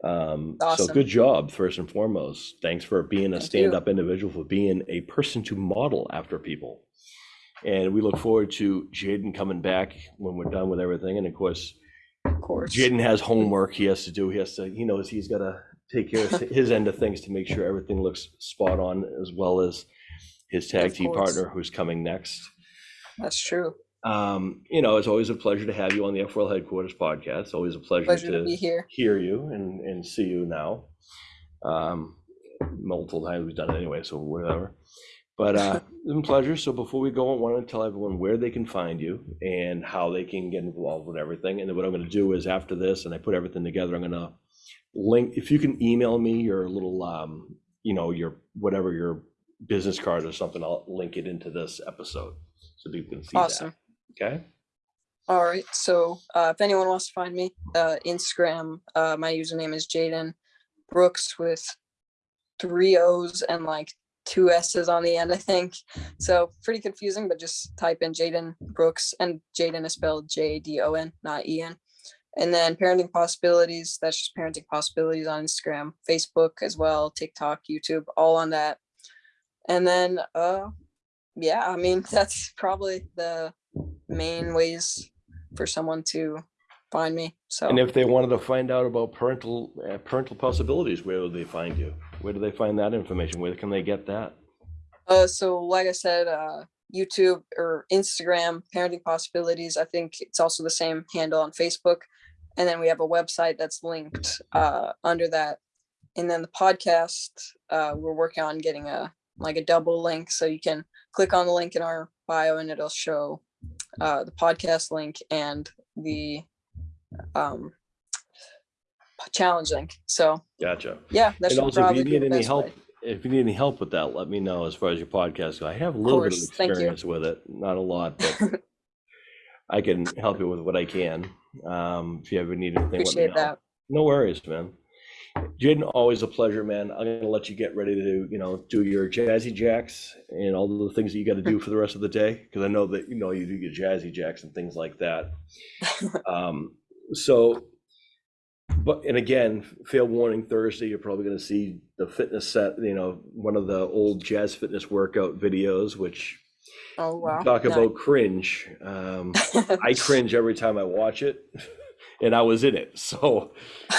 A: Um, so good job, first and foremost. Thanks for being a
B: Thank
A: stand-up individual, for being a person to model after people. And we look forward to Jaden coming back when we're done with everything. And of course,
B: of course
A: Jaden has homework he has to do. He has to, he knows he's got to take care of his end of things to make sure everything looks spot on, as well as his tag
B: Of
A: team
B: course.
A: partner who's coming next.
B: that's true
A: Um, you know, it's always a pleasure to have you on the F4L Headquarters podcast. It's always a pleasure,
B: pleasure
A: to,
B: to be here
A: hear you and, and see you now. Um, multiple times we've done it anyway, so whatever. But uh, it's been a pleasure. So before we go, I want to tell everyone where they can find you and how they can get involved with everything. And then what I'm going to do is after this, and I put everything together, I'm going to link. If you can email me your little, um, you know, your whatever your business card or something, I'll link it into this episode so people can see
B: awesome
A: that. Okay.
B: All right. So uh, if anyone wants to find me, uh, Instagram, uh, my username is Jaden Brooks with three O's and like two S's on the end, I think. So pretty confusing, but just type in Jaden Brooks and Jaden is spelled J D O N, not E N. And then parenting possibilities, that's just parenting possibilities on Instagram, Facebook as well, TikTok, YouTube, all on that. And then uh yeah, I mean that's probably the main ways for someone to find me. So
A: And if they wanted to find out about parental, uh, parental possibilities, where would they find you? Where do they find that information? Where can they get that?
B: Uh, so like I said, uh, YouTube or Instagram, Parenting Possibilities. I think it's also the same handle on Facebook. And then we have a website that's linked uh, under that. And then the podcast, uh, we're working on getting a like a double link, so you can click on the link in our bio, and it'll show uh, the podcast link and the um, challenge link. So
A: Gotcha.
B: yeah, that
A: And also, if you need any help,
B: way.
A: if you need any help with that, let me know as far as your podcast go. I have a little bit of
B: thank you.
A: experience with it, not a lot, but I can help you with what I can. Um, if you ever need anything,
B: Appreciate
A: know.
B: that.
A: No worries, man. Jaden, always a pleasure, man. I'm gonna let you get ready to, you know, do your jazzy jacks and all the things that you got to do for the rest of the day, because I know that you know you do your jazzy jacks and things like that. Um, so, but and again, fair warning, Thursday you're probably gonna see the fitness set, you know, one of the old jazz fitness workout videos, which
B: Oh wow.
A: talk
B: No.
A: about cringe. Um, I cringe every time I watch it, and I was in it, so.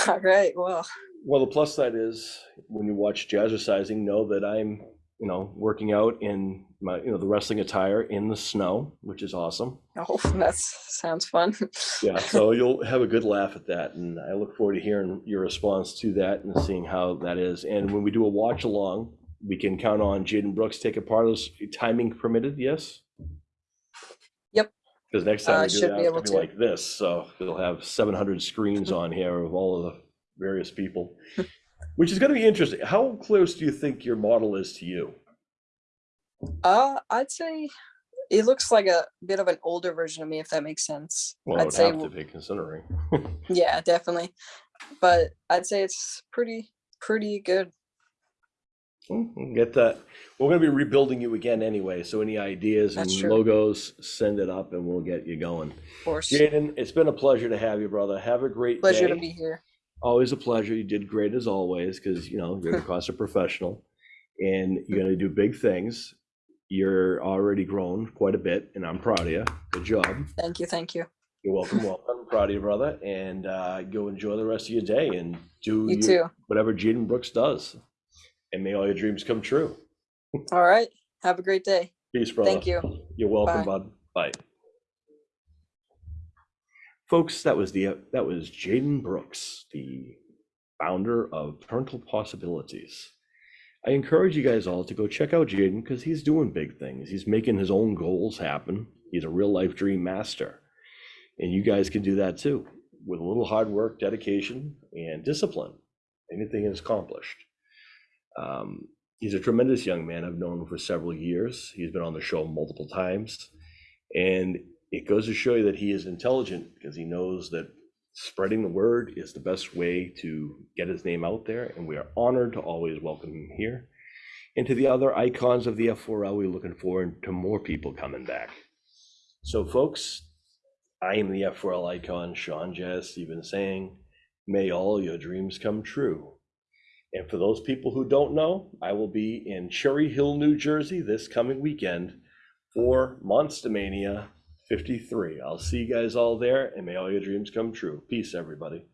B: All right. Well,
A: Well, the plus side is when you watch jazzercising, know that I'm, you know, working out in my, you know, the wrestling attire in the snow, which is awesome.
B: oh, that sounds fun.
A: Yeah, so you'll have a good laugh at that, and I look forward to hearing your response to that and seeing how that is. And when we do a watch along, we can count on Jaden Brooks taking part of this, timing permitted, yes?
B: Yep.
A: Because next time
B: Uh,
A: we do that,
B: be
A: it's
B: able
A: gonna be like this, so we'll have seven hundred screens on here of all of the various people, which is gonna be interesting. How close do you think your model is to you?
B: Uh, I'd say it looks like a bit of an older version of me, if that makes sense.
A: Well,
B: I'd say,
A: have to be considering.
B: yeah, definitely. But I'd say it's pretty, pretty good.
A: Get that. We're gonna be rebuilding you again anyway, so any ideas and
B: true.
A: logos, send it up and we'll get you going.
B: Of course,
A: Jaden, it's been a pleasure to have you, brother. Have a great
B: pleasure to be here.
A: Always a pleasure. You did great as always, because you know, you're a CrossFit professional and you're gonna do big things. You're already grown quite a bit, and I'm proud of you. Good job.
B: Thank you, thank you.
A: You're welcome, welcome. I'm proud of you, brother. And uh, go enjoy the rest of your day and do
B: You
A: your- whatever Jaden Brooks does. And may all your dreams come true.
B: All right. Have a great day.
A: Peace, brother.
B: Thank you.
A: You're welcome,
B: Bye.
A: bud. Bye. Folks, that was the that was Jaden Brooks, the founder of Parental Possibilities. I encourage you guys all to go check out Jaden because he's doing big things. He's making his own goals happen. He's a real life dream master. And you guys can do that too with a little hard work, dedication, and discipline. Anything is accomplished. Um, he's a tremendous young man. I've known him for several years. He's been on the show multiple times. And it goes to show you that he is intelligent because he knows that spreading the word is the best way to get his name out there. And we are honored to always welcome him here. And to the other icons of the F4L, we're looking forward to more people coming back. So, folks, I am the F4L icon, Sean Jazz Stevens, saying, May all your dreams come true. And for those people who don't know, I will be in Cherry Hill, New Jersey this coming weekend for Monster Mania 53. I'll see you guys all there, and may all your dreams come true. Peace, everybody.